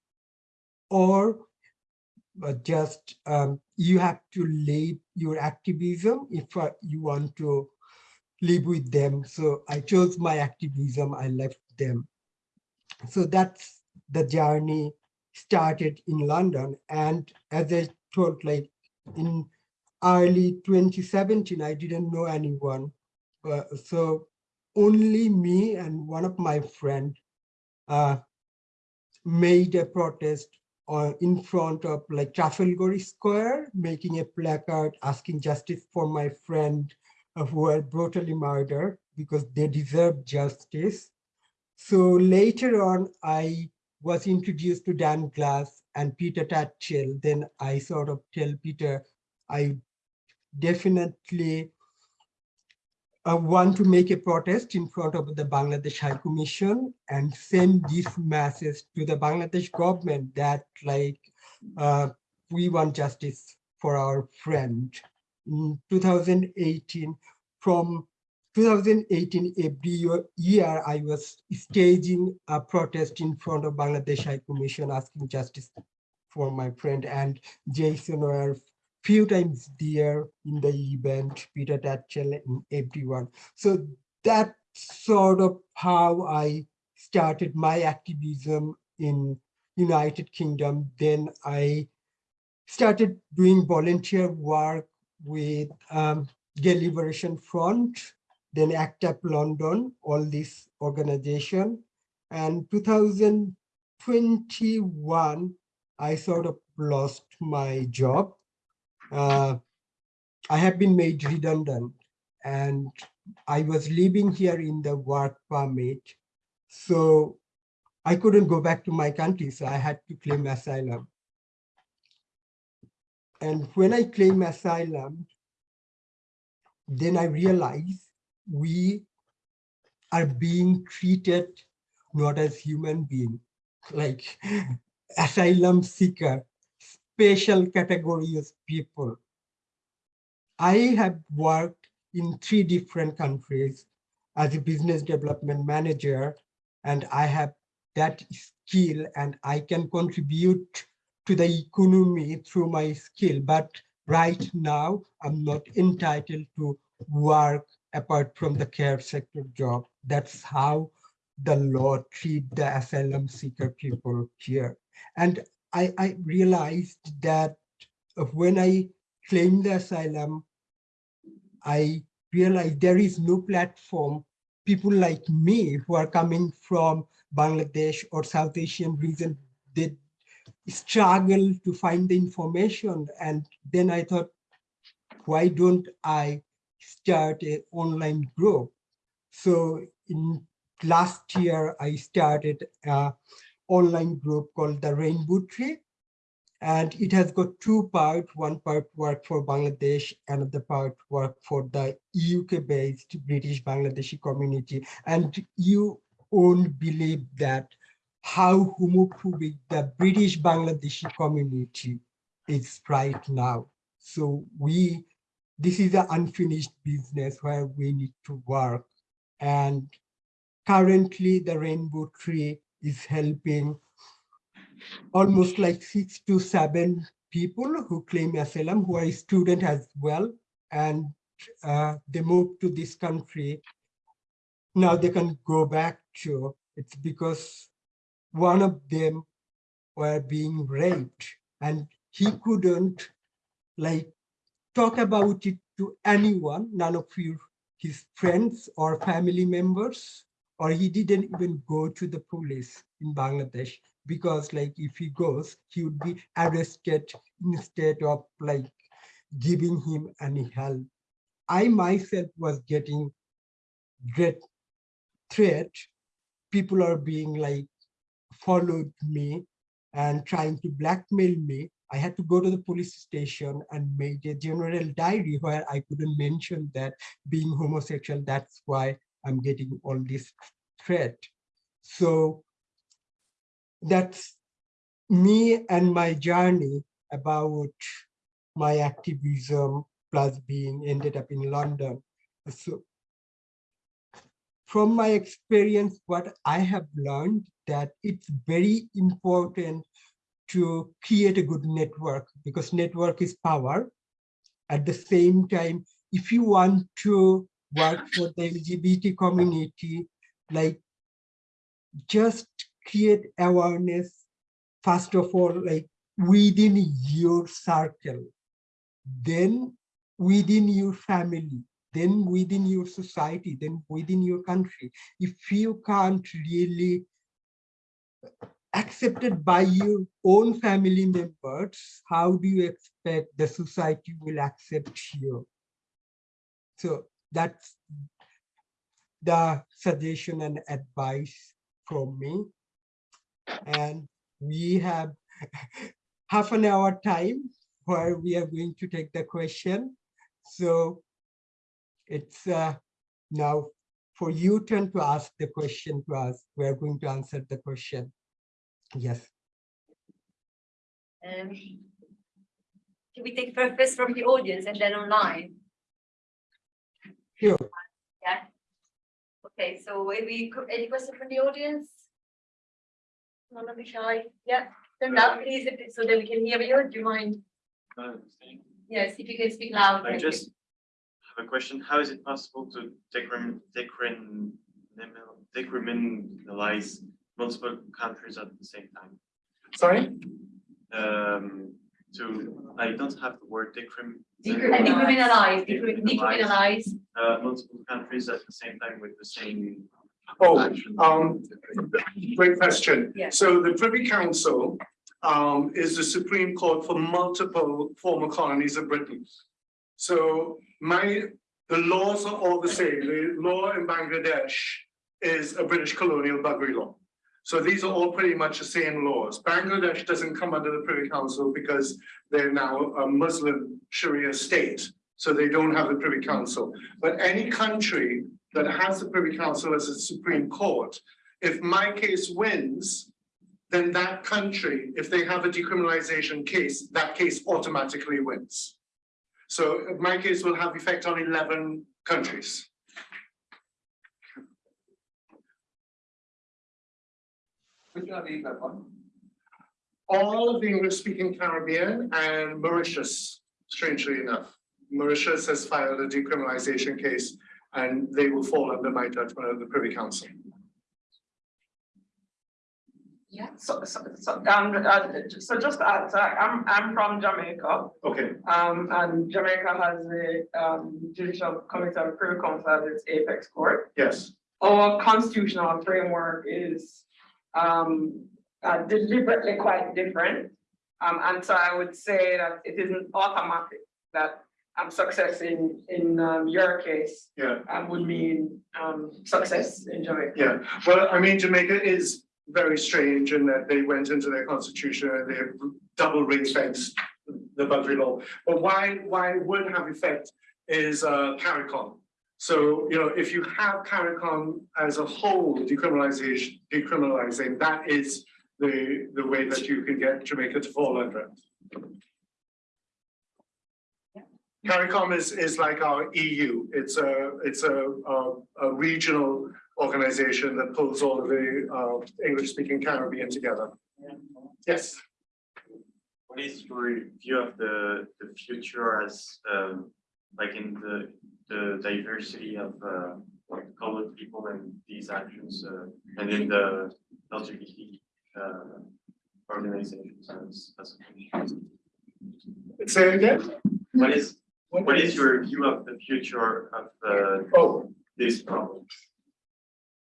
or just um, you have to leave your activism if uh, you want to live with them. So I chose my activism, I left them. So that's the journey started in London. And as I told, like in early 2017, I didn't know anyone. Uh, so only me and one of my friend uh, made a protest uh, in front of like Trafalgar Square, making a placard asking justice for my friend uh, who were brutally murdered because they deserve justice. So later on, I was introduced to Dan Glass and Peter Tatchell. Then I sort of tell Peter, I definitely uh, want to make a protest in front of the Bangladesh High Commission and send this message to the Bangladesh government that like uh, we want justice for our friend. In 2018, from 2018, every year I was staging a protest in front of Bangladesh High Commission asking justice for my friend and Jason were few times there in the event, Peter Tatchell and everyone. So that's sort of how I started my activism in United Kingdom. Then I started doing volunteer work with um, Gay Liberation Front, then ACT UP London, all this organization. And 2021, I sort of lost my job uh, I have been made redundant and I was living here in the work permit. So I couldn't go back to my country, so I had to claim asylum. And when I claim asylum, then I realized we are being treated not as human being, like asylum seeker special category of people. I have worked in three different countries as a business development manager, and I have that skill and I can contribute to the economy through my skill. But right now, I'm not entitled to work apart from the care sector job. That's how the law treat the asylum seeker people here. And I, I realized that when I claimed the asylum, I realized there is no platform. People like me who are coming from Bangladesh or South Asian region, they struggle to find the information. And then I thought, why don't I start an online group. So in last year, I started a online group called the Rainbow Tree. And it has got two parts, one part work for Bangladesh, another part work for the UK-based British Bangladeshi community. And you won't believe that how homophobic the British Bangladeshi community is right now. So we, this is an unfinished business where we need to work. And currently the Rainbow Tree is helping almost like six to seven people who claim asylum who are student as well. And uh, they moved to this country. Now they can go back to, it's because one of them were being raped and he couldn't like talk about it to anyone, none of you, his friends or family members, or he didn't even go to the police in Bangladesh because like if he goes, he would be arrested instead of like giving him any help. I myself was getting great threat. People are being like followed me and trying to blackmail me. I had to go to the police station and made a general diary where I couldn't mention that being homosexual, that's why I'm getting all this threat. So that's me and my journey about my activism plus being ended up in London. So from my experience, what I have learned that it's very important to create a good network because network is power. At the same time, if you want to work for the LGBT community, like just create awareness, first of all, like within your circle, then within your family, then within your society, then within your country. If you can't really accepted by your own family members, how do you expect the society will accept you? So that's the suggestion and advice from me. And we have half an hour time where we are going to take the question. So it's uh, now for you turn to ask the question to us. We're going to answer the question. Yes. Um, can we take first from the audience and then online? Sure. Yeah. Okay, so maybe any question from the audience? None of be shy. Yeah, turn up please, if so that we can hear you. Do you mind? Yes, if you can speak loud. I thank you. just have a question. How is it possible to decrim, decrim, decriminalize multiple countries at the same time? Sorry? Um, to, I don't have the word decrim. Decriminalize, decri- decriminalize. Uh, multiple countries at the same time with the same Oh, um, great question. Yeah. So the Privy Council um, is the Supreme Court for multiple former colonies of Britain. So my, the laws are all the same. The law in Bangladesh is a British colonial buggery law. So these are all pretty much the same laws. Bangladesh doesn't come under the Privy Council because they're now a Muslim Sharia state. So they don't have the Privy Council. But any country that has the Privy Council as a Supreme Court, if my case wins, then that country, if they have a decriminalization case, that case automatically wins. So my case will have effect on eleven countries. Which one is that one? All of the English-speaking Caribbean and Mauritius, strangely enough. Mauritius has filed a decriminalization case and they will fall under my judgment of the Privy Council. Yeah, so, so, so, um, uh, so just to add, so I'm, I'm from Jamaica, Okay, um, and Jamaica has a, um, judicial committee of Privy Council as its apex court. yes, Our constitutional framework is, um, uh, deliberately quite different. Um, and so I would say that it isn't automatic that um, success in, in, um, your case, Yeah, um, would mean, um, success in Jamaica. yeah. Well, I mean, Jamaica is very strange in that they went into their constitution and they have double ring fenced the boundary law. But why, why it would have effect is uh CARICOM. So, you know, if you have CARICOM as a whole decriminalization, decriminalizing, that is the, the way that you can get Jamaica to fall under it. CARICOM is, is like our EU. It's a, it's a, a, a regional organization that pulls all of the, uh, English-speaking Caribbean together. Yes, What is your view of the, the future as, um, like in the, the diversity of, uh, like colored people and these actions, uh, and in the LGBT, uh, organizations as, as. say again? What is, what is your view of the future of, uh, Oh, this problem?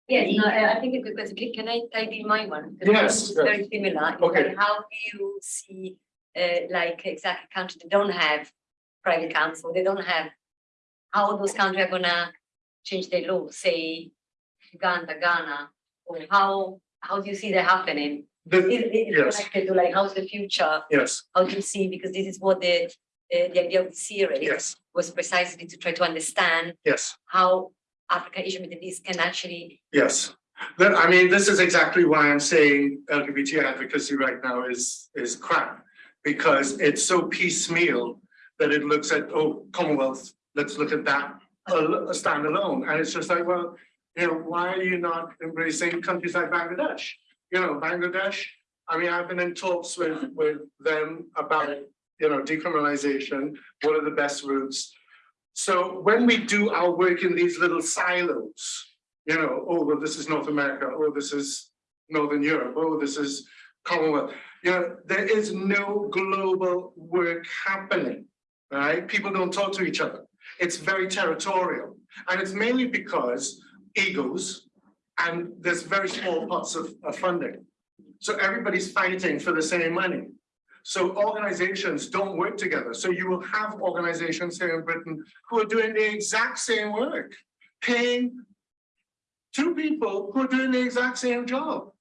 Yes, no, I I think it's a good question. Can- Can I type in my one? 'Cause Yes, it's Very similar. Okay. like, How do you see, uh, like exactly countries that don't have Privy Council, they don't have. How those countries are gonna change their law, say Uganda, Ghana, or how, how do you see that happening? the, Is it Yes. connected to like, how's the future? yes, How do you see, because this is what the, uh, the idea of the series yes, was precisely to try to understand yes. how Africa, Asia, Middle East can actually Yes, Then, I mean, this is exactly why I'm saying LGBT advocacy right now is, is crap. Because it's so piecemeal that it looks at, oh, Commonwealth, let's look at that, a, standalone, and it's just like, well, you know, why are you not embracing countries like Bangladesh? You know, Bangladesh, I mean, I've been in talks with, with them about, you know, decriminalization, what are the best routes? So when we do our work in these little silos, you know, oh, well, this is North America, oh, this is Northern Europe, oh, this is Commonwealth. You know, there is no global work happening, right? People don't talk to each other. It's very territorial. And it's mainly because egos and there's very small pots of, of funding. So everybody's fighting for the same money. So organizations don't work together. So you will have organizations here in Britain who are doing the exact same work, paying two people who are doing the exact same job,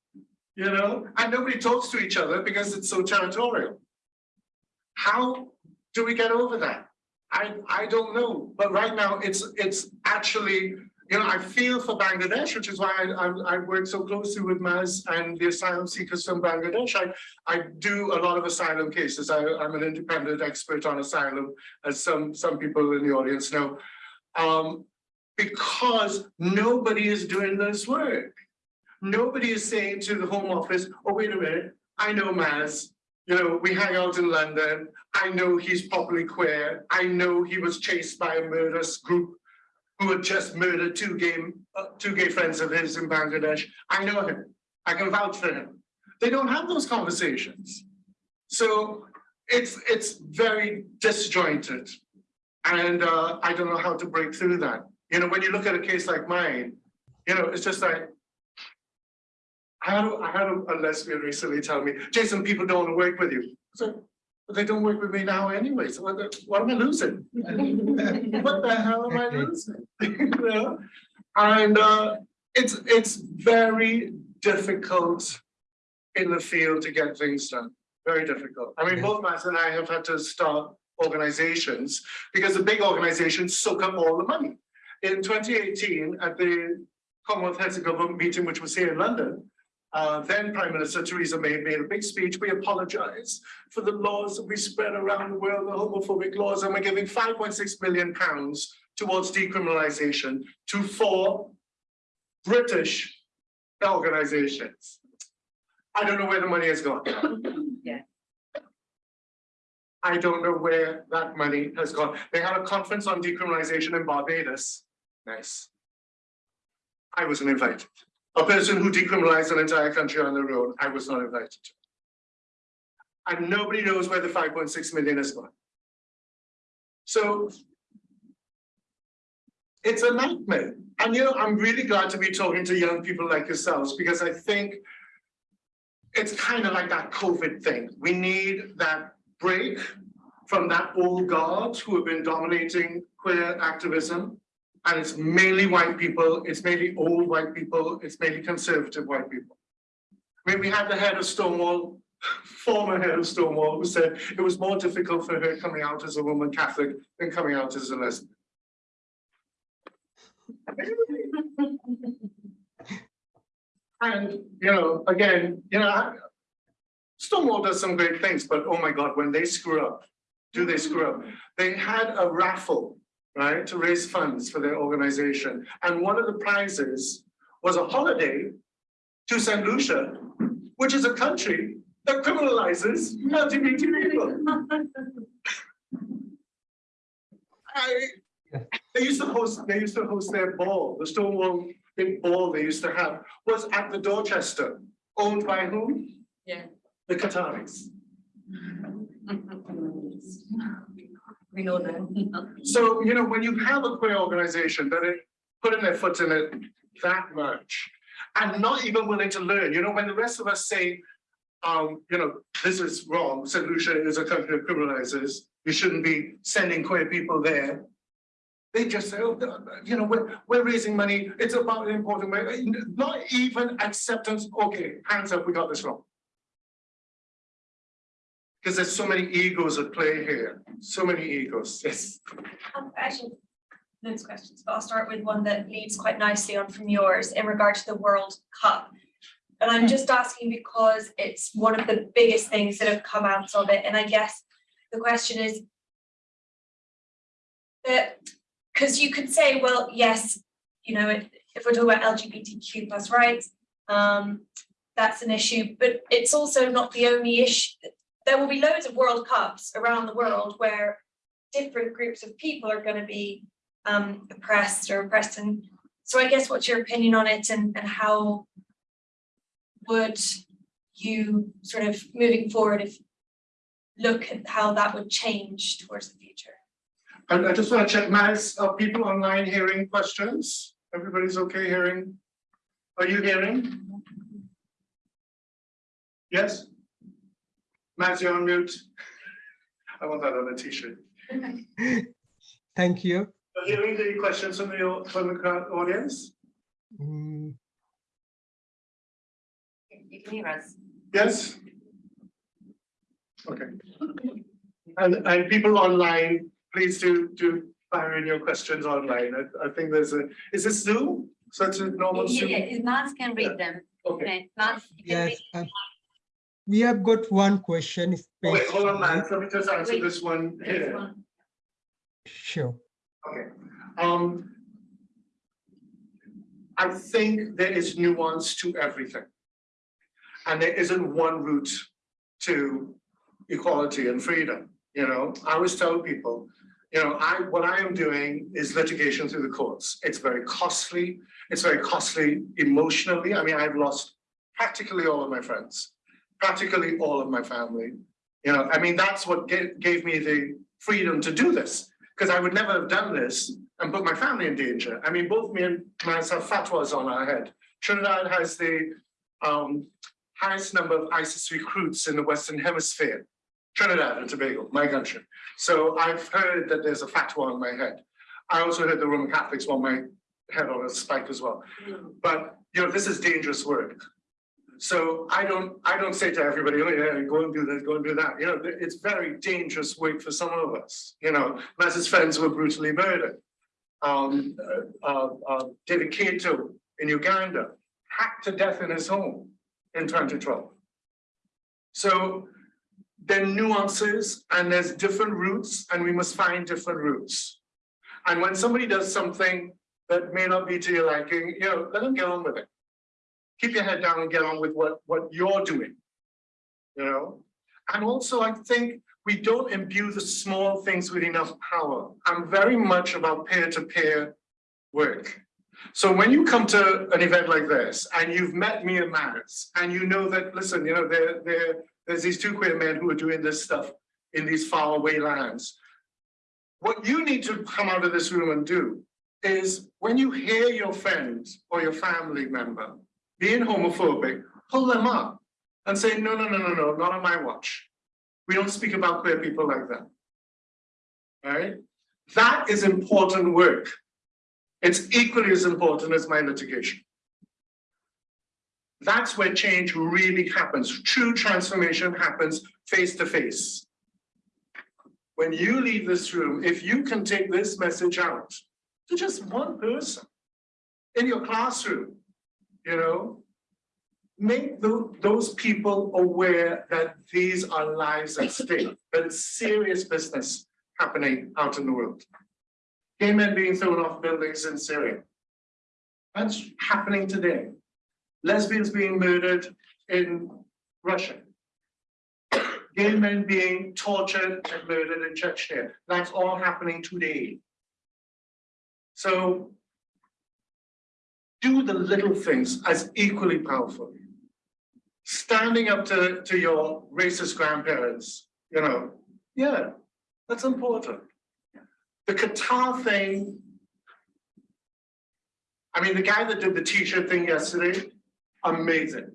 you know, and nobody talks to each other because it's so territorial. How do we get over that? I, I don't know, but right now it's, it's actually, you know, I feel for Bangladesh, which is why I, I, I work so closely with Maz and the asylum seekers from Bangladesh. I, I do a lot of asylum cases. I, I'm an independent expert on asylum, as some, some people in the audience know. Um, because nobody is doing this work. Nobody is saying to the Home Office, oh, wait a minute, I know Maz, you know, we hang out in London. I know he's probably queer. I know he was chased by a murderous group who had just murdered two gay, uh, two gay friends of his in Bangladesh. I know him. I can vouch for him. They don't have those conversations. So it's, it's very disjointed. And uh, I don't know how to break through that. You know, when you look at a case like mine, you know, it's just like, I had, a- I had a lesbian recently tell me, Jason, people don't want to work with you. So, but they don't work with me now anyway, so what, the- what am I losing? What the hell am I losing? You know? And uh, it's, it's very difficult in the field to get things done, very difficult. I mean, Yeah. both Matt and I have had to start organizations because the big organizations soak up all the money. In twenty eighteen, at the Commonwealth Heads of Government meeting, which was here in London, uh, then Prime Minister Theresa May made a big speech. We apologize for the laws that we spread around the world, the homophobic laws, and we're giving five point six million pounds towards decriminalization to four British organizations. I don't know where the money has gone. Yeah. I don't know where that money has gone. They had a conference on decriminalization in Barbados. Nice. I wasn't invited. A person who decriminalized an entire country on their own, I was not invited to. And nobody knows where the five point six million is gone. So it's a nightmare. And you know, I'm really glad to be talking to young people like yourselves because I think it's kind of like that COVID thing. We need that break from that old guard who have been dominating queer activism. And it's mainly white people, it's mainly old white people, it's mainly conservative white people. I mean, we had the head of Stonewall, former head of Stonewall, who said it was more difficult for her coming out as a Roman Catholic than coming out as a lesbian. And, you know, again, you know, Stonewall does some great things, but oh my God, when they screw up, do they screw up? They had a raffle, right, to raise funds for their organization. And one of the prizes was a holiday to St. Lucia, which is a country that criminalizes LGBT people. I, they used to host, they used to host their ball, the Stonewall big ball they used to have was at the Dorchester, owned by whom? Yeah. The Qataris. We know that. So, you know, when you have a queer organization that it put their foot in it that much and not even willing to learn, you know, when the rest of us say, um, you know, this is wrong, St. Lucia is a country of criminalizers, you shouldn't be sending queer people there. They just say, oh, you know, we're, we're raising money, it's about an important way, not even acceptance, okay, hands up, we got this wrong. Because there's so many egos at play here, so many egos, yes. Um, actually, of questions, but I'll start with one that leads quite nicely on from yours in regard to the World Cup. And I'm just asking because it's one of the biggest things that have come out of it, and I guess the question is that, because you could say, well, yes, you know, if, if we're talking about LGBTQ plus rights, um, that's an issue, but it's also not the only issue. There will be loads of World Cups around the world where different groups of people are going to be um, oppressed or oppressed. And so I guess what's your opinion on it and, and how would you sort of moving forward if look at how that would change towards the future? And I just want to check, Maz, are people online hearing questions? Everybody's okay hearing? Are you hearing? Yes? Maz, you're on mute. I want that on a t-shirt. Thank you. Are you hearing the questions from the, from the crowd audience? Mm, You can hear us. Yes? Okay. And, and people online, please do, do fire in your questions online. I, I think there's a, is this Zoom? So it's a normal Yeah, Zoom? yeah, yeah. Mans can read them. Okay. Okay, Mans, you can read. Yes, um, we have got one question. Oh, Wait, hold on, man. Let me just answer Wait. this one here. one. Sure. Okay. Um. I think there is nuance to everything. And there isn't one route to equality and freedom, you know? I always tell people, you know, I, what I am doing is litigation through the courts. It's very costly. It's very costly emotionally. I mean, I've lost practically all of my friends, practically all of my family. You know, I mean, that's what gave, me the freedom to do this, because I would never have done this and put my family in danger. I mean, both me and have fatwas on our head. Trinidad has the um, highest number of ISIS recruits in the Western Hemisphere. Trinidad and Tobago, my country. So I've heard that there's a fatwa on my head. I also heard the Roman Catholics want my head on a spike as well. But, you know, this is dangerous work. So I don't, I don't say to everybody, oh yeah, go and do this, go and do that. You know, it's very dangerous work for some of us. You know, Maz's friends were brutally murdered. Um, uh, uh, uh, David Kato in Uganda, hacked to death in his home in 2012. So there are nuances and there's different routes and we must find different routes. And when somebody does something that may not be to your liking, you know, let them get on with it. Keep your head down and get on with what, what you're doing. You know? And also I think we don't imbue the small things with enough power. I'm very much about peer-to-peer work. So when you come to an event like this and you've met me and Maz and you know that, listen, you know, there, there, there's these two queer men who are doing this stuff in these faraway lands. What you need to come out of this room and do is when you hear your friend or your family member being homophobic, pull them up and say, no, no, no, no, no, not on my watch. We don't speak about queer people like that. All right? That is important work. It's equally as important as my litigation. That's where change really happens. True transformation happens face to face. When you leave this room, if you can take this message out to just one person in your classroom, you know, make tho- those people aware that these are lives at stake, that it's serious business happening out in the world. Gay men being thrown off buildings in Syria. That's happening today. Lesbians being murdered in Russia. Gay men being tortured and murdered in Chechnya. That's all happening today. So do the little things as equally powerful. Standing up to, to your racist grandparents, you know, yeah, that's important. The Qatar thing. I mean, the guy that did the t-shirt thing yesterday, amazing.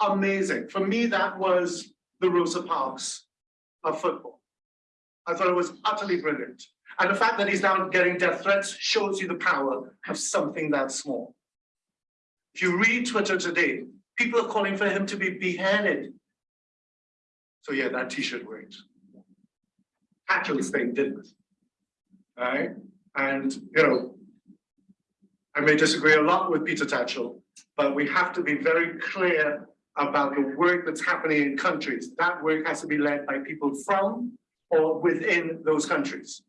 Amazing. For me, that was the Rosa Parks of football. I thought it was utterly brilliant. And the fact that he's now getting death threats shows you the power of something that small. If you read Twitter today, people are calling for him to be beheaded. So yeah, that t-shirt worked. Actually, Spain didn't. Alright, and you know, I may disagree a lot with Peter Tatchell, but we have to be very clear about the work that's happening in countries. That work has to be led by people from or within those countries.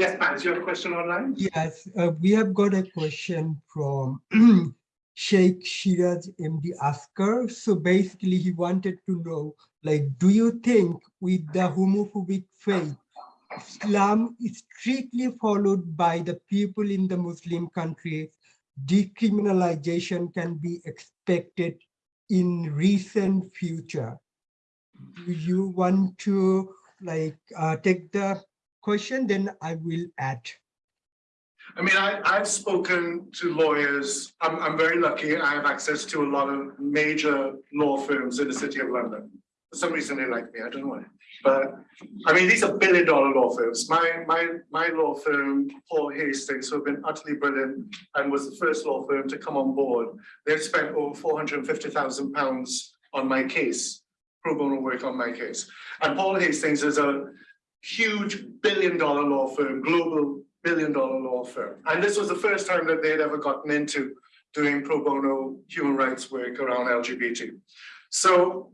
Yes, Matt, you have a question online? Yes, uh, we have got a question from Sheikh Shiraz MD Asker. So basically he wanted to know, like, do you think with the homophobic faith, Islam is strictly followed by the people in the Muslim countries, decriminalization can be expected in recent future? Do you want to like uh, take the question, then I will add. I mean, I, I've spoken to lawyers. I'm, I'm very lucky. I have access to a lot of major law firms in the city of London. For some reason, they like me. I don't know why. But I mean, these are billion dollar law firms. My, my, my law firm, Paul Hastings, who have been utterly brilliant and was the first law firm to come on board. They've spent over 450,000 pounds on my case, pro bono work on my case. And Paul Hastings is a huge billion dollar law firm, global billion dollar law firm. And this was the first time that they'd ever gotten into doing pro bono human rights work around LGBT. So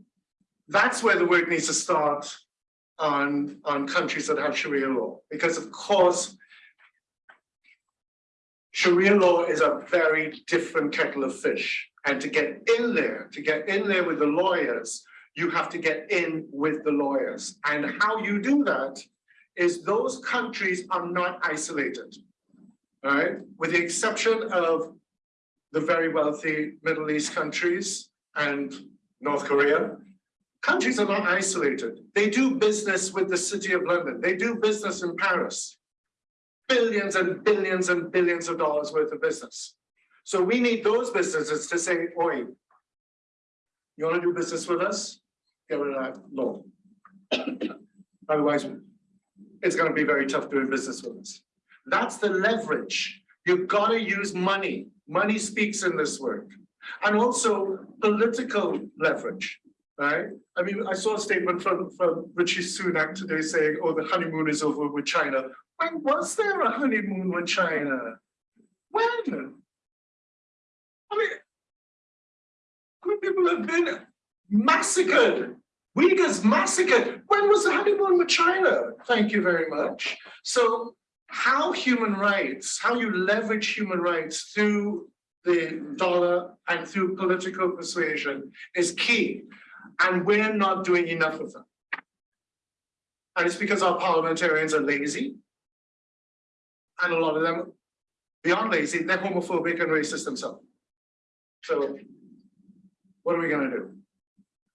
that's where the work needs to start on, on countries that have Sharia law. Because of course, Sharia law is a very different kettle of fish. And to get in there, to get in there with the lawyers, you have to get in with the lawyers. And how you do that is those countries are not isolated. All right, with the exception of the very wealthy Middle East countries and North Korea, countries are not isolated. They do business with the city of London. They do business in Paris. Billions and billions and billions of dollars worth of business. So we need those businesses to say, oi, you want to do business with us? Get rid of that law. Otherwise, it's going to be very tough doing business with us. That's the leverage. You've got to use money. Money speaks in this work. And also political leverage, right? I mean, I saw a statement from, from Rishi Sunak today saying, oh, the honeymoon is over with China. When was there a honeymoon with China? When? I mean, good people have been massacred. Uyghurs massacred. When was the honeymoon with China? Thank you very much. So how human rights, how you leverage human rights through the dollar and through political persuasion is key. And we're not doing enough of that. And it's because our parliamentarians are lazy. And a lot of them, beyond lazy, they're homophobic and racist themselves. So what are we gonna do?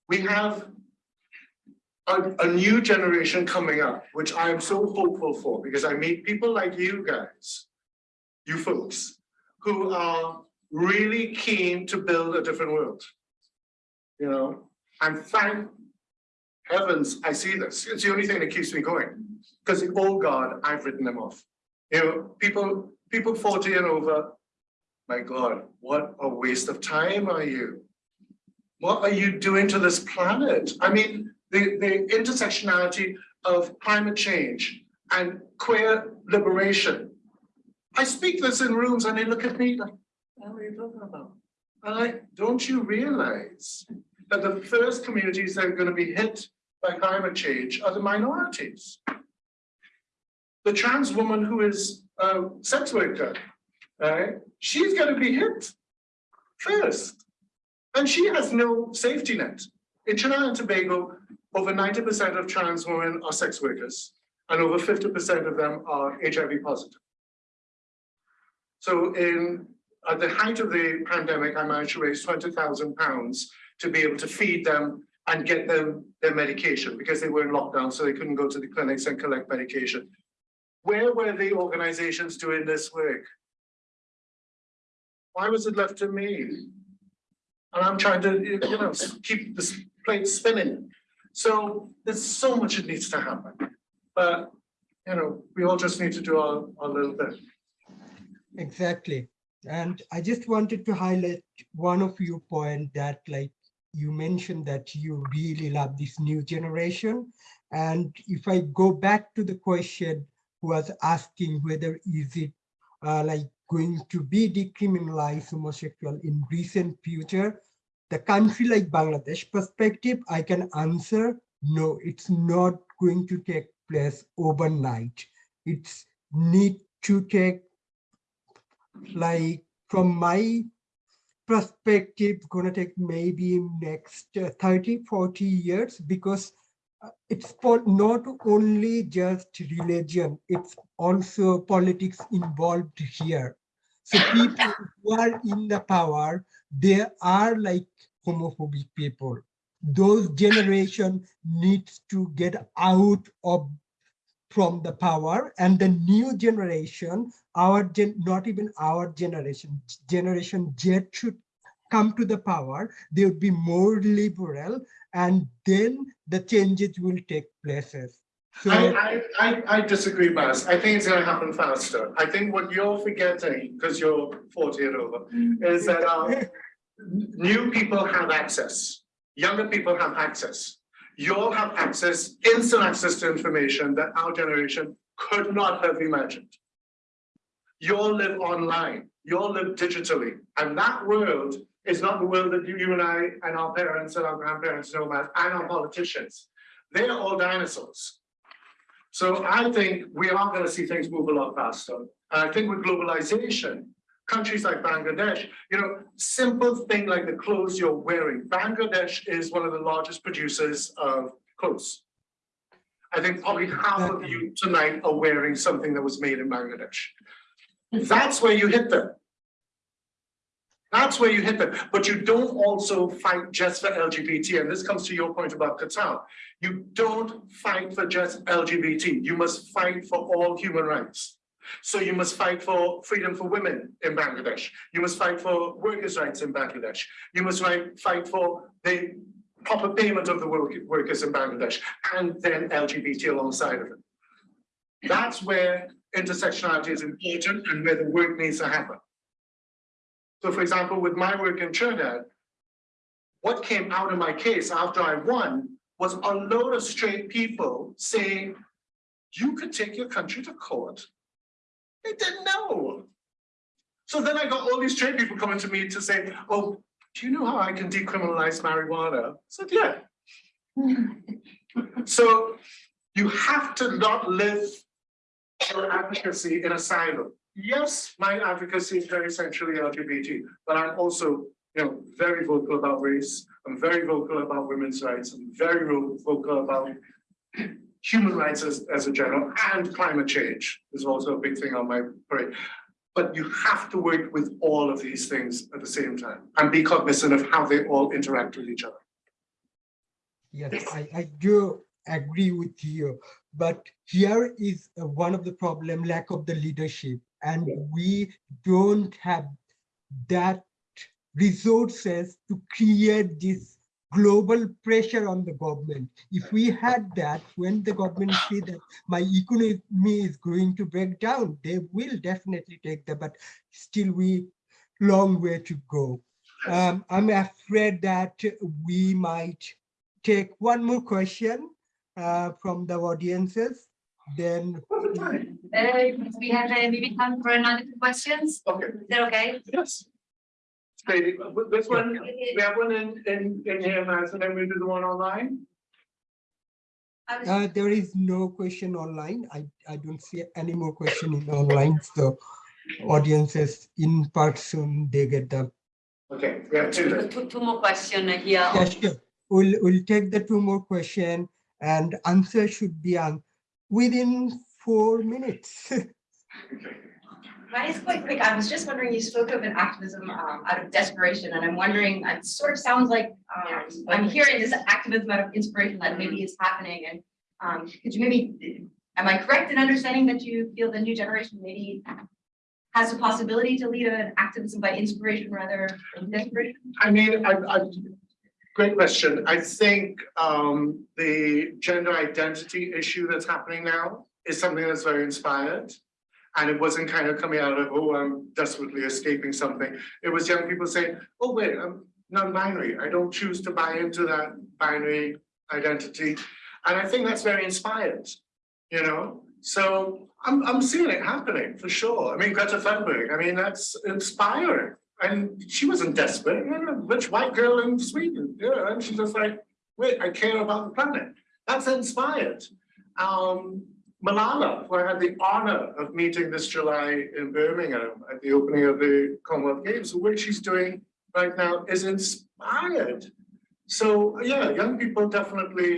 We have a, a new generation coming up, which I am so hopeful for, because I meet people like you guys, you folks, who are really keen to build a different world. You know, and thank heavens, I see this. It's the only thing that keeps me going. Because, oh God, I've written them off. You know, people, people forty and over, my God, what a waste of time are you? What are you doing to this planet? I mean, the, the intersectionality of climate change and queer liberation. I speak this in rooms and they look at me like, what are you talking about? I'm don't you realize that the first communities that are going to be hit by climate change are the minorities? The trans woman who is a sex worker, right? She's going to be hit first. And she has no safety net. In Trinidad and Tobago, over 90% of trans women are sex workers, and over 50% of them are HIV positive. So in at the height of the pandemic, I managed to raise 20,000 pounds to be able to feed them and get them their medication because they were in lockdown, so they couldn't go to the clinics and collect medication. Where were the organizations doing this work? Why was it left to me? And I'm trying to, you know, keep this plate spinning. So there's so much that needs to happen. But, you know, we all just need to do our, our little bit. Exactly. And I just wanted to highlight one of your point that like you mentioned that you really love this new generation. And if I go back to the question who was asking whether is it uh, like going to be decriminalized homosexual in recent future, the country like Bangladesh perspective, I can answer, no, it's not going to take place overnight. It's need to take like from my perspective gonna take maybe next uh, 30 40 years because uh, it's not only just religion it's also politics involved here so people who are in the power they are like homophobic people. Those generation needs to get out of from the power and the new generation our gen not even our generation generation z should come to the power. They would be more liberal and then the changes will take places so I, I, I, I disagree, Baz. I think it's gonna happen faster. I think what you're forgetting, because you're forty and over, is that uh, new people have access. Younger people have access. You all have access, instant access to information that our generation could not have imagined. You all live online, you all live digitally, and that world is not the world that you, you and I and our parents and our grandparents know about, and our politicians. They're all dinosaurs. So I think we are going to see things move a lot faster. And I think with globalization, countries like Bangladesh, you know, simple thing like the clothes you're wearing. Bangladesh is one of the largest producers of clothes. I think probably half of you tonight are wearing something that was made in Bangladesh. That's where you hit them. That's where you hit them. But you don't also fight just for LGBT. And this comes to your point about Qatar. You don't fight for just LGBT. You must fight for all human rights. So you must fight for freedom for women in Bangladesh. You must fight for workers' rights in Bangladesh. You must fight, for the proper payment of the workers in Bangladesh and then LGBT alongside of it. That's where intersectionality is important and where the work needs to happen. So for example, with my work in Trinidad, what came out of my case after I won was a load of straight people saying, you could take your country to court. They didn't know. So then I got all these straight people coming to me to say, oh, do you know how I can decriminalize marijuana? I said, yeah. so you have to not live your advocacy in a silo yes, my advocacy is very centrally LGBT, but I'm also, you know, very vocal about race. I'm very vocal about women's rights. I'm very vocal about human rights as, as a general and climate change is also a big thing on my parade. But you have to work with all of these things at the same time and be cognizant of how they all interact with each other. Yes, I, I do agree with you. But here is uh, one of the problem, lack of the leadership. And we don't have that resources to create this global pressure on the government. If we had that, when the government see that my economy is going to break down, they will definitely take that, but still we long way to go. Um, I'm afraid that we might take one more question uh, from the audiences, then Uh, we have uh, maybe time for another two questions. Okay, Is that okay? yes. Great, this one, we have one in, in, in here, Matt, and then we do the one online. I was- Uh, there is no question online. I, I don't see any more question in online, so audiences in person, they get the, Okay, we have two then. Two, two more question here. yeah, sure. We'll, we'll take the two more question and answer should be on within four minutes. Mine is quite quick. I was just wondering, you spoke of an activism um, out of desperation, and I'm wondering, it sort of sounds like um, I'm hearing this activism out of inspiration that maybe is happening. And um, could you maybe, am I correct in understanding that you feel the new generation maybe has the possibility to lead an activism by inspiration rather than desperation? I mean, I, I, great question. I think, um, the gender identity issue that's happening now is something that's very inspired. And it wasn't kind of coming out of, oh, I'm desperately escaping something. It was young people saying, oh, wait, I'm non-binary. I don't choose to buy into that binary identity. And I think that's very inspired, you know? So I'm, I'm seeing it happening for sure. I mean, Greta Thunberg, I mean, that's inspiring. And she wasn't desperate, rich white girl in Sweden, know, and she's just like, wait, I care about the planet. That's inspired. Um, Malala, who I had the honor of meeting this July in Birmingham at the opening of the Commonwealth Games, work she's doing right now is inspired. So yeah, young people definitely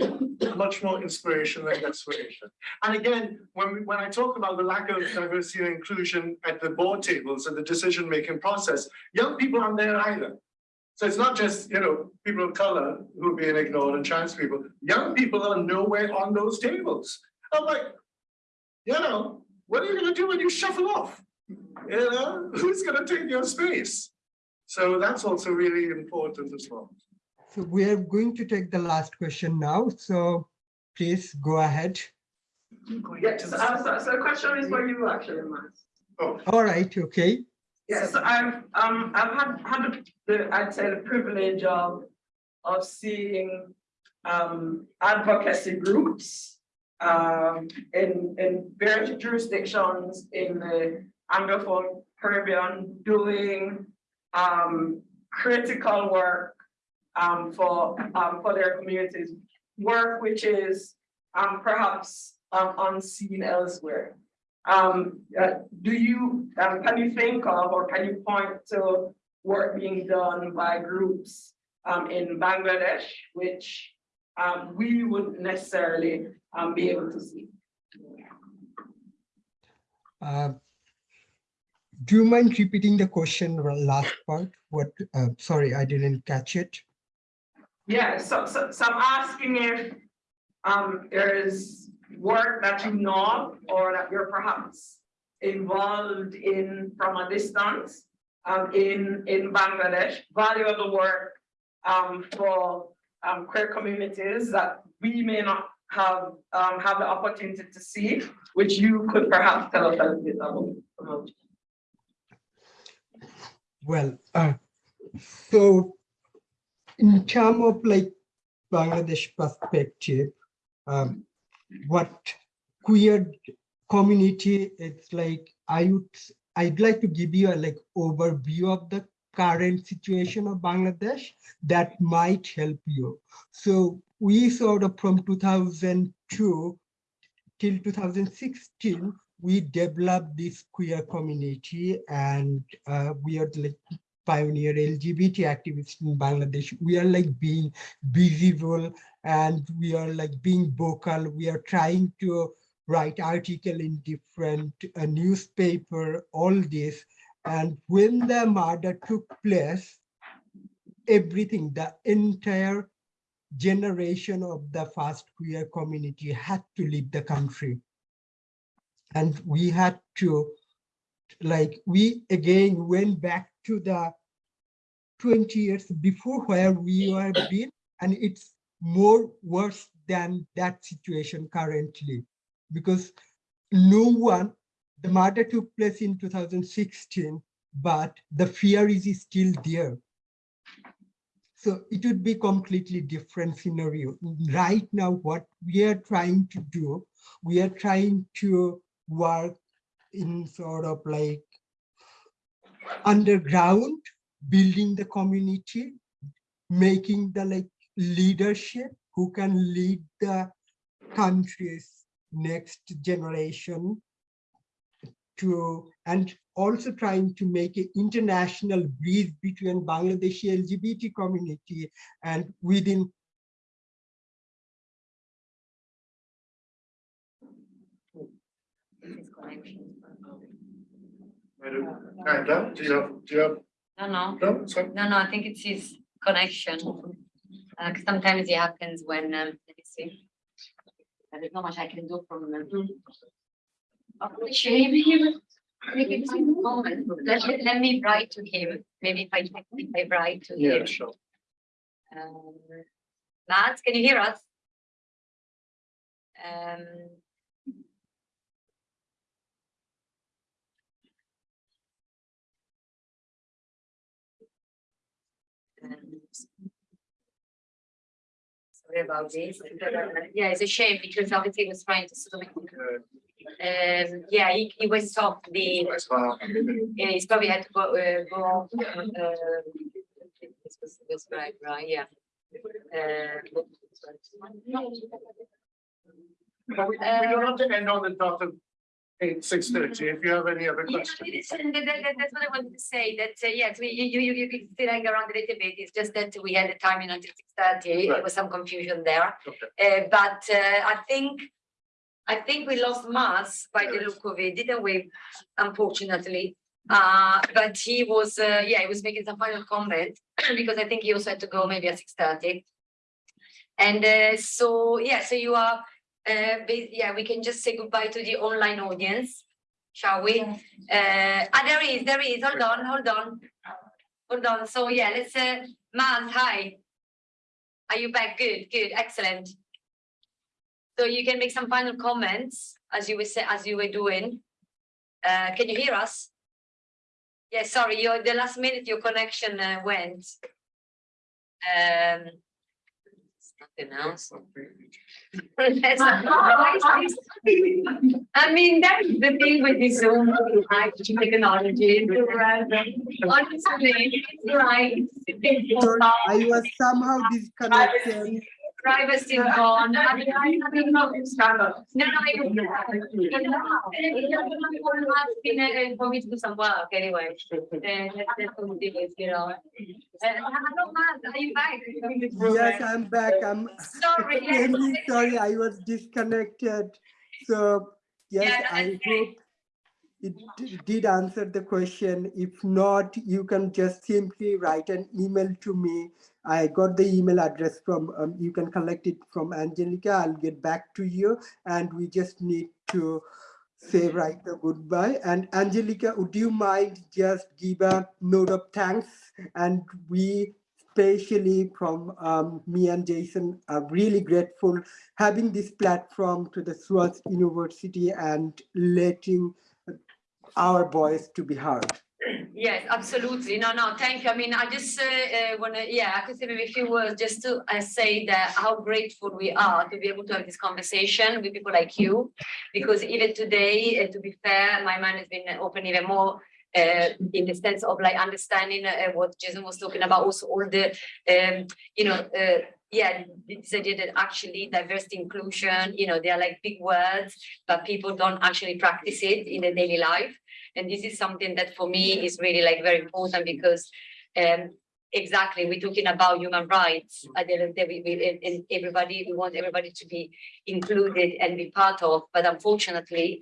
much more inspiration than desperation. And again, when we, when I talk about the lack of diversity and inclusion at the board tables and the decision-making process, young people aren't there either. So it's not just, you know, people of color who are being ignored and trans people. Young people are nowhere on those tables. I'm like, you know, what are you gonna do when you shuffle off? You know, who's gonna take your space? So that's also really important as well. So we are going to take the last question now, so please go ahead. Yeah, so, so, so the question is for you actually, Matt. Oh. All right, okay. Yes, I've, um, I've had, had the, I'd say the privilege of, of seeing, um, advocacy groups, um, in, in various jurisdictions in the Anglophone Caribbean doing, um, critical work, um, for, um, for their communities, work which is, um, perhaps, um, unseen elsewhere. Um, uh, do you, um, can you think of, or can you point to work being done by groups, um, in Bangladesh, which, um, we wouldn't necessarily, um, be able to see? Uh, Do you mind repeating the question, last part? What, uh, sorry, I didn't catch it. Yeah, so, so, so I'm asking if, um, there is work that you know or that you're perhaps involved in from a distance, um, in, in Bangladesh, value of the work, um, for, um, queer communities that we may not have, um, have the opportunity to see, which you could perhaps tell us a little bit about. about. Well, uh, so in terms of like Bangladesh perspective, um, what queer community, it's like, I would, I'd like to give you a like overview of the current situation of Bangladesh that might help you. So we sort of from 2002 till 2016, we developed this queer community and uh, we are like pioneer LGBT activists in Bangladesh. We are like being visible and we are like being vocal. We are trying to write article in different uh, newspaper, all this. And when the murder took place, everything, the entire generation of the first queer community had to leave the country. And we had to, like, we again went back to the 20 years before where we were been and it's more worse than that situation currently because no one, the murder took place in 2016, but the fear is still there. So it would be completely different scenario. Right now, what we are trying to do, we are trying to work in sort of like underground, building the community, making the like leadership who can lead the country's next generation to and also trying to make an international bridge between Bangladeshi LGBT community and within Amanda, do you have, do you have, No, no, no, sorry? no, no, I think it's his connection. Uh, 'cause sometimes it happens when, um, let me see. There's not much I can do from. um, Oh, shame him. Maybe it's in the moment. Let, let- let me write to him. Maybe if I, if I write to Yeah, him. sure. Um, Matt, can you hear us? Um, about this. Yeah, it's a shame because obviously he was trying to sort of, um, yeah, he, he was stopped the, yeah, he's probably had to go, uh, go, off, uh, this was, this right, right, yeah. Uh, But we, we don't have to end on the dot of eight, six thirty, if you have any other Yeah, questions. listen, that, that, that- that's what I wanted to say, that, uh, yes, we, you, you, you can still hang around a little bit, it's just that we had the timing until six thirty, there Right. was some confusion there. Okay. Uh, but, uh, I think, I think we lost Maz by the look of it, didn't we, unfortunately? Uh, but he was, uh, yeah, he was making some final comment, because I think he also had to go maybe at six thirty. And, uh, so, yeah, so you are, uh, yeah, we can just say goodbye to the online audience, shall we? Uh, ah, there is, there is, hold on, hold on. Hold on, so yeah, let's, uh, Maz, hi. Are you back? Good, good, excellent. So you can make some final comments as you were say, as you were doing. Uh, can you hear us? Yeah, sorry, your, the last minute your connection uh, went. Um. Nothing else. I mean, that's the thing with this Zoom, like technology. Honestly, it's like. Sorry, I was somehow disconnected. Privacy gone. No, it's kind of. No, no, I don't. Been, For me to do some work anyway. That's, that's what it is, you know. Hello, Matt, are you back? Yes, I'm back. I'm Sorry. yes. extremely sorry. I was disconnected. So yes, Yeah, I that's hope it did answer the question. If not, you can just simply write an email to me. I got the email address from, um, you can collect it from Angelica. I'll get back to you and we just need to say right the goodbye. And Angelica, would you mind just give a note of thanks? And we especially from um, me and Jason are really grateful having this platform to the SOAS University and letting our voice to be heard. Yes, absolutely. No, no, thank you. I mean, I just uh, uh, wanna, yeah, I could say maybe a few words just to uh, say that how grateful we are to be able to have this conversation with people like you. Because even today, uh, to be fair, my mind has been open even more uh, in the sense of like understanding uh, what Jason was talking about, also all the, um, you know, uh, yeah, this idea that actually diversity inclusion, you know, they are like big words, but people don't actually practice it in their daily life. And this is something that for me is really like very important because um exactly, we're talking about human rights. At the end of the day, we, we, and- everybody, we want everybody to be included and be part of, but unfortunately,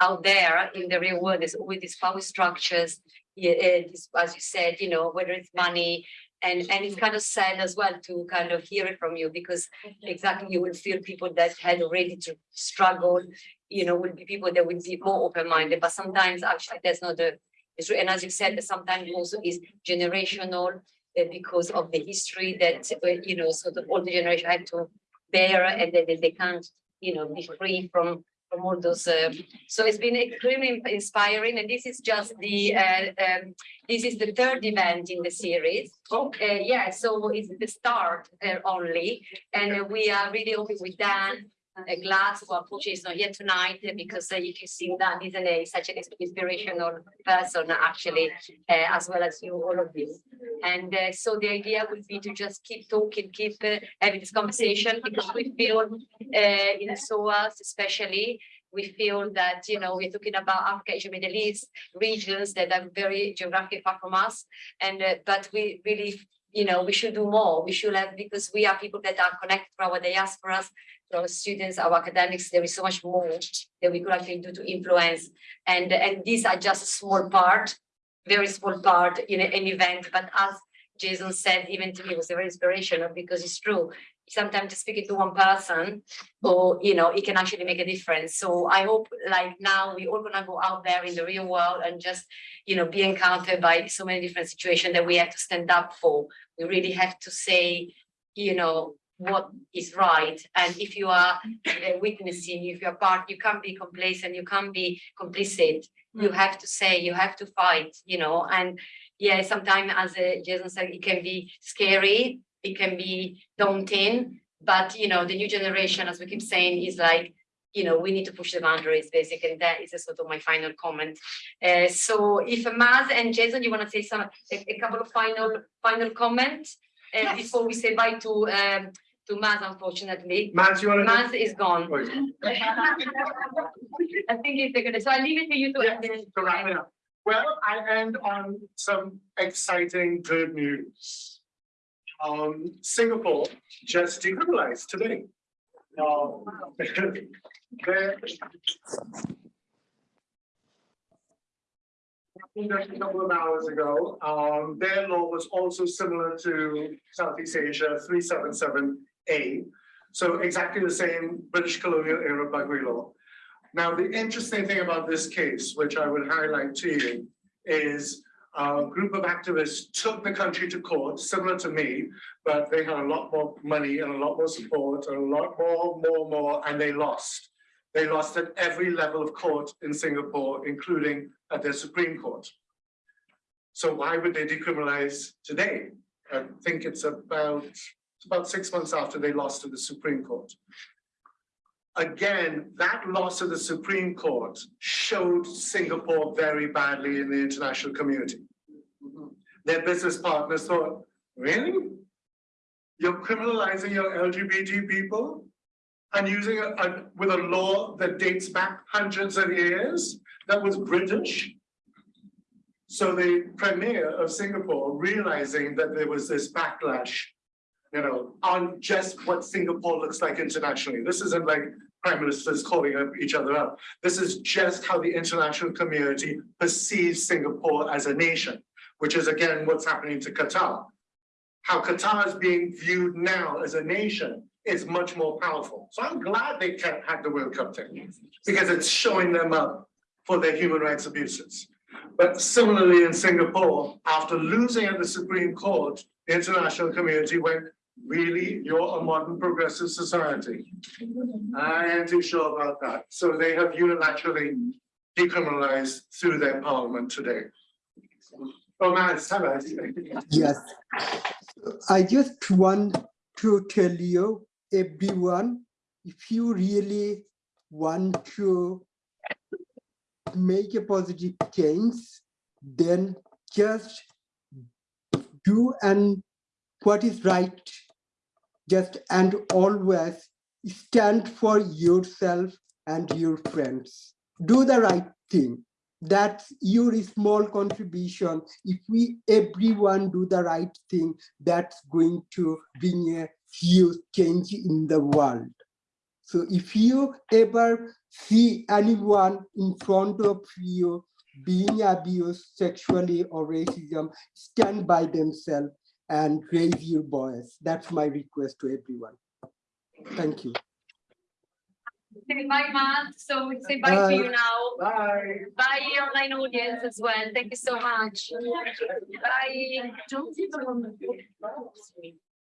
out there in the real world, there's always these power structures. As you said, you know, whether it's money, and, and it's kind of sad as well to kind of hear it from you because exactly you will feel people that had already to struggle, you know, will be people that will be more open-minded, but sometimes actually that's not the, it's, and as you said, sometimes also is generational, uh, because of the history that, uh, you know, sort of older generation had to bear and that that they can't, you know, be free from from all those. Uh, so it's been extremely inspiring, and this is just the uh, um, this is the third event in the series. Uh, yeah, so it's the start uh, only, and we are really hoping with Dan uh, Glass, who unfortunately is not here tonight uh, because uh, you can see Dan isn't a, such an inspirational person actually, uh, as well as you, all of you. And uh, so the idea would be to just keep talking, keep uh, having this conversation because we feel uh, in SOAS especially, we feel that, you know, we're talking about Africa, Asia, Middle East regions that are very geographically far from us. And, but we really, you know, we should do more. We should have, because we are people that are connected to our diasporas, our students, our academics, there is so much more that we could actually do to influence. And, and these are just a small part, very small part in an event, but as Jason said, even to me, was very inspirational because it's true. Sometimes just speaking to one person, or, you know, it can actually make a difference. So I hope like now we all gonna go out there in the real world and just, you know, be encountered by so many different situations that we have to stand up for. We really have to say, you know, what is right. And if you are uh, witnessing, if you're part, you can't be complacent, you can't be complicit. You have to say, you have to fight, you know, and yeah, sometimes as uh, Jason said, it can be scary, it can be daunting, but you know, the new generation, as we keep saying, is like, you know, we need to push the boundaries basically. and That is a sort of my final comment. Uh, so if Maz and Jason, you want to say some, a, a couple of final, final comments uh, Yes. before we say bye to, um, to Maz, unfortunately. Matt, you want to? Maz is gone. I think it's gonna, so I leave it to you to. Yeah, to wrap it up. Well, I end on some exciting good news. Um, Singapore just decriminalized today. Um, there- Just a couple of hours ago, um, their law was also similar to Southeast Asia three seven seven A. So exactly the same British colonial era buggery law. Now, the interesting thing about this case, which I would highlight to you, is a group of activists took the country to court, similar to me, but they had a lot more money and a lot more support and a lot more, more, more, and they lost. They lost at every level of court in Singapore, including at their Supreme Court. So why would they decriminalize today? I think it's about, about six months after they lost to the Supreme Court again, that loss of the Supreme Court showed Singapore very badly in the international community. Their business partners thought, really? You're criminalizing your LGBT people? And using a, a- with a law that dates back hundreds of years, that was British? So the premier of Singapore, realizing that there was this backlash you know, on just what Singapore looks like internationally. This isn't like prime ministers calling up each other up. This is just how the international community perceives Singapore as a nation, which is again what's happening to Qatar. How Qatar is being viewed now as a nation is much more powerful. So I'm glad they can't have the World Cup thing because it's showing them up for their human rights abuses. But similarly in Singapore, after losing at the Supreme Court, the international community went, really, you're a modern progressive society? I am too sure about that. So they have unilaterally decriminalized through their parliament today. Oh, it's time. Yes. I just want to tell you, everyone, if you really want to make a positive change, then just do and what is right, just and always stand for yourself and your friends. Do the right thing. That's your small contribution. If we, everyone do the right thing, that's going to bring a huge change in the world. So if you ever see anyone in front of you being abused sexually or racism, stand by themselves and raise your voice. That's my request to everyone. Thank you. Say bye, Matt. So we say bye to you now. Bye. Bye, online audience as well. Thank you so much. Bye.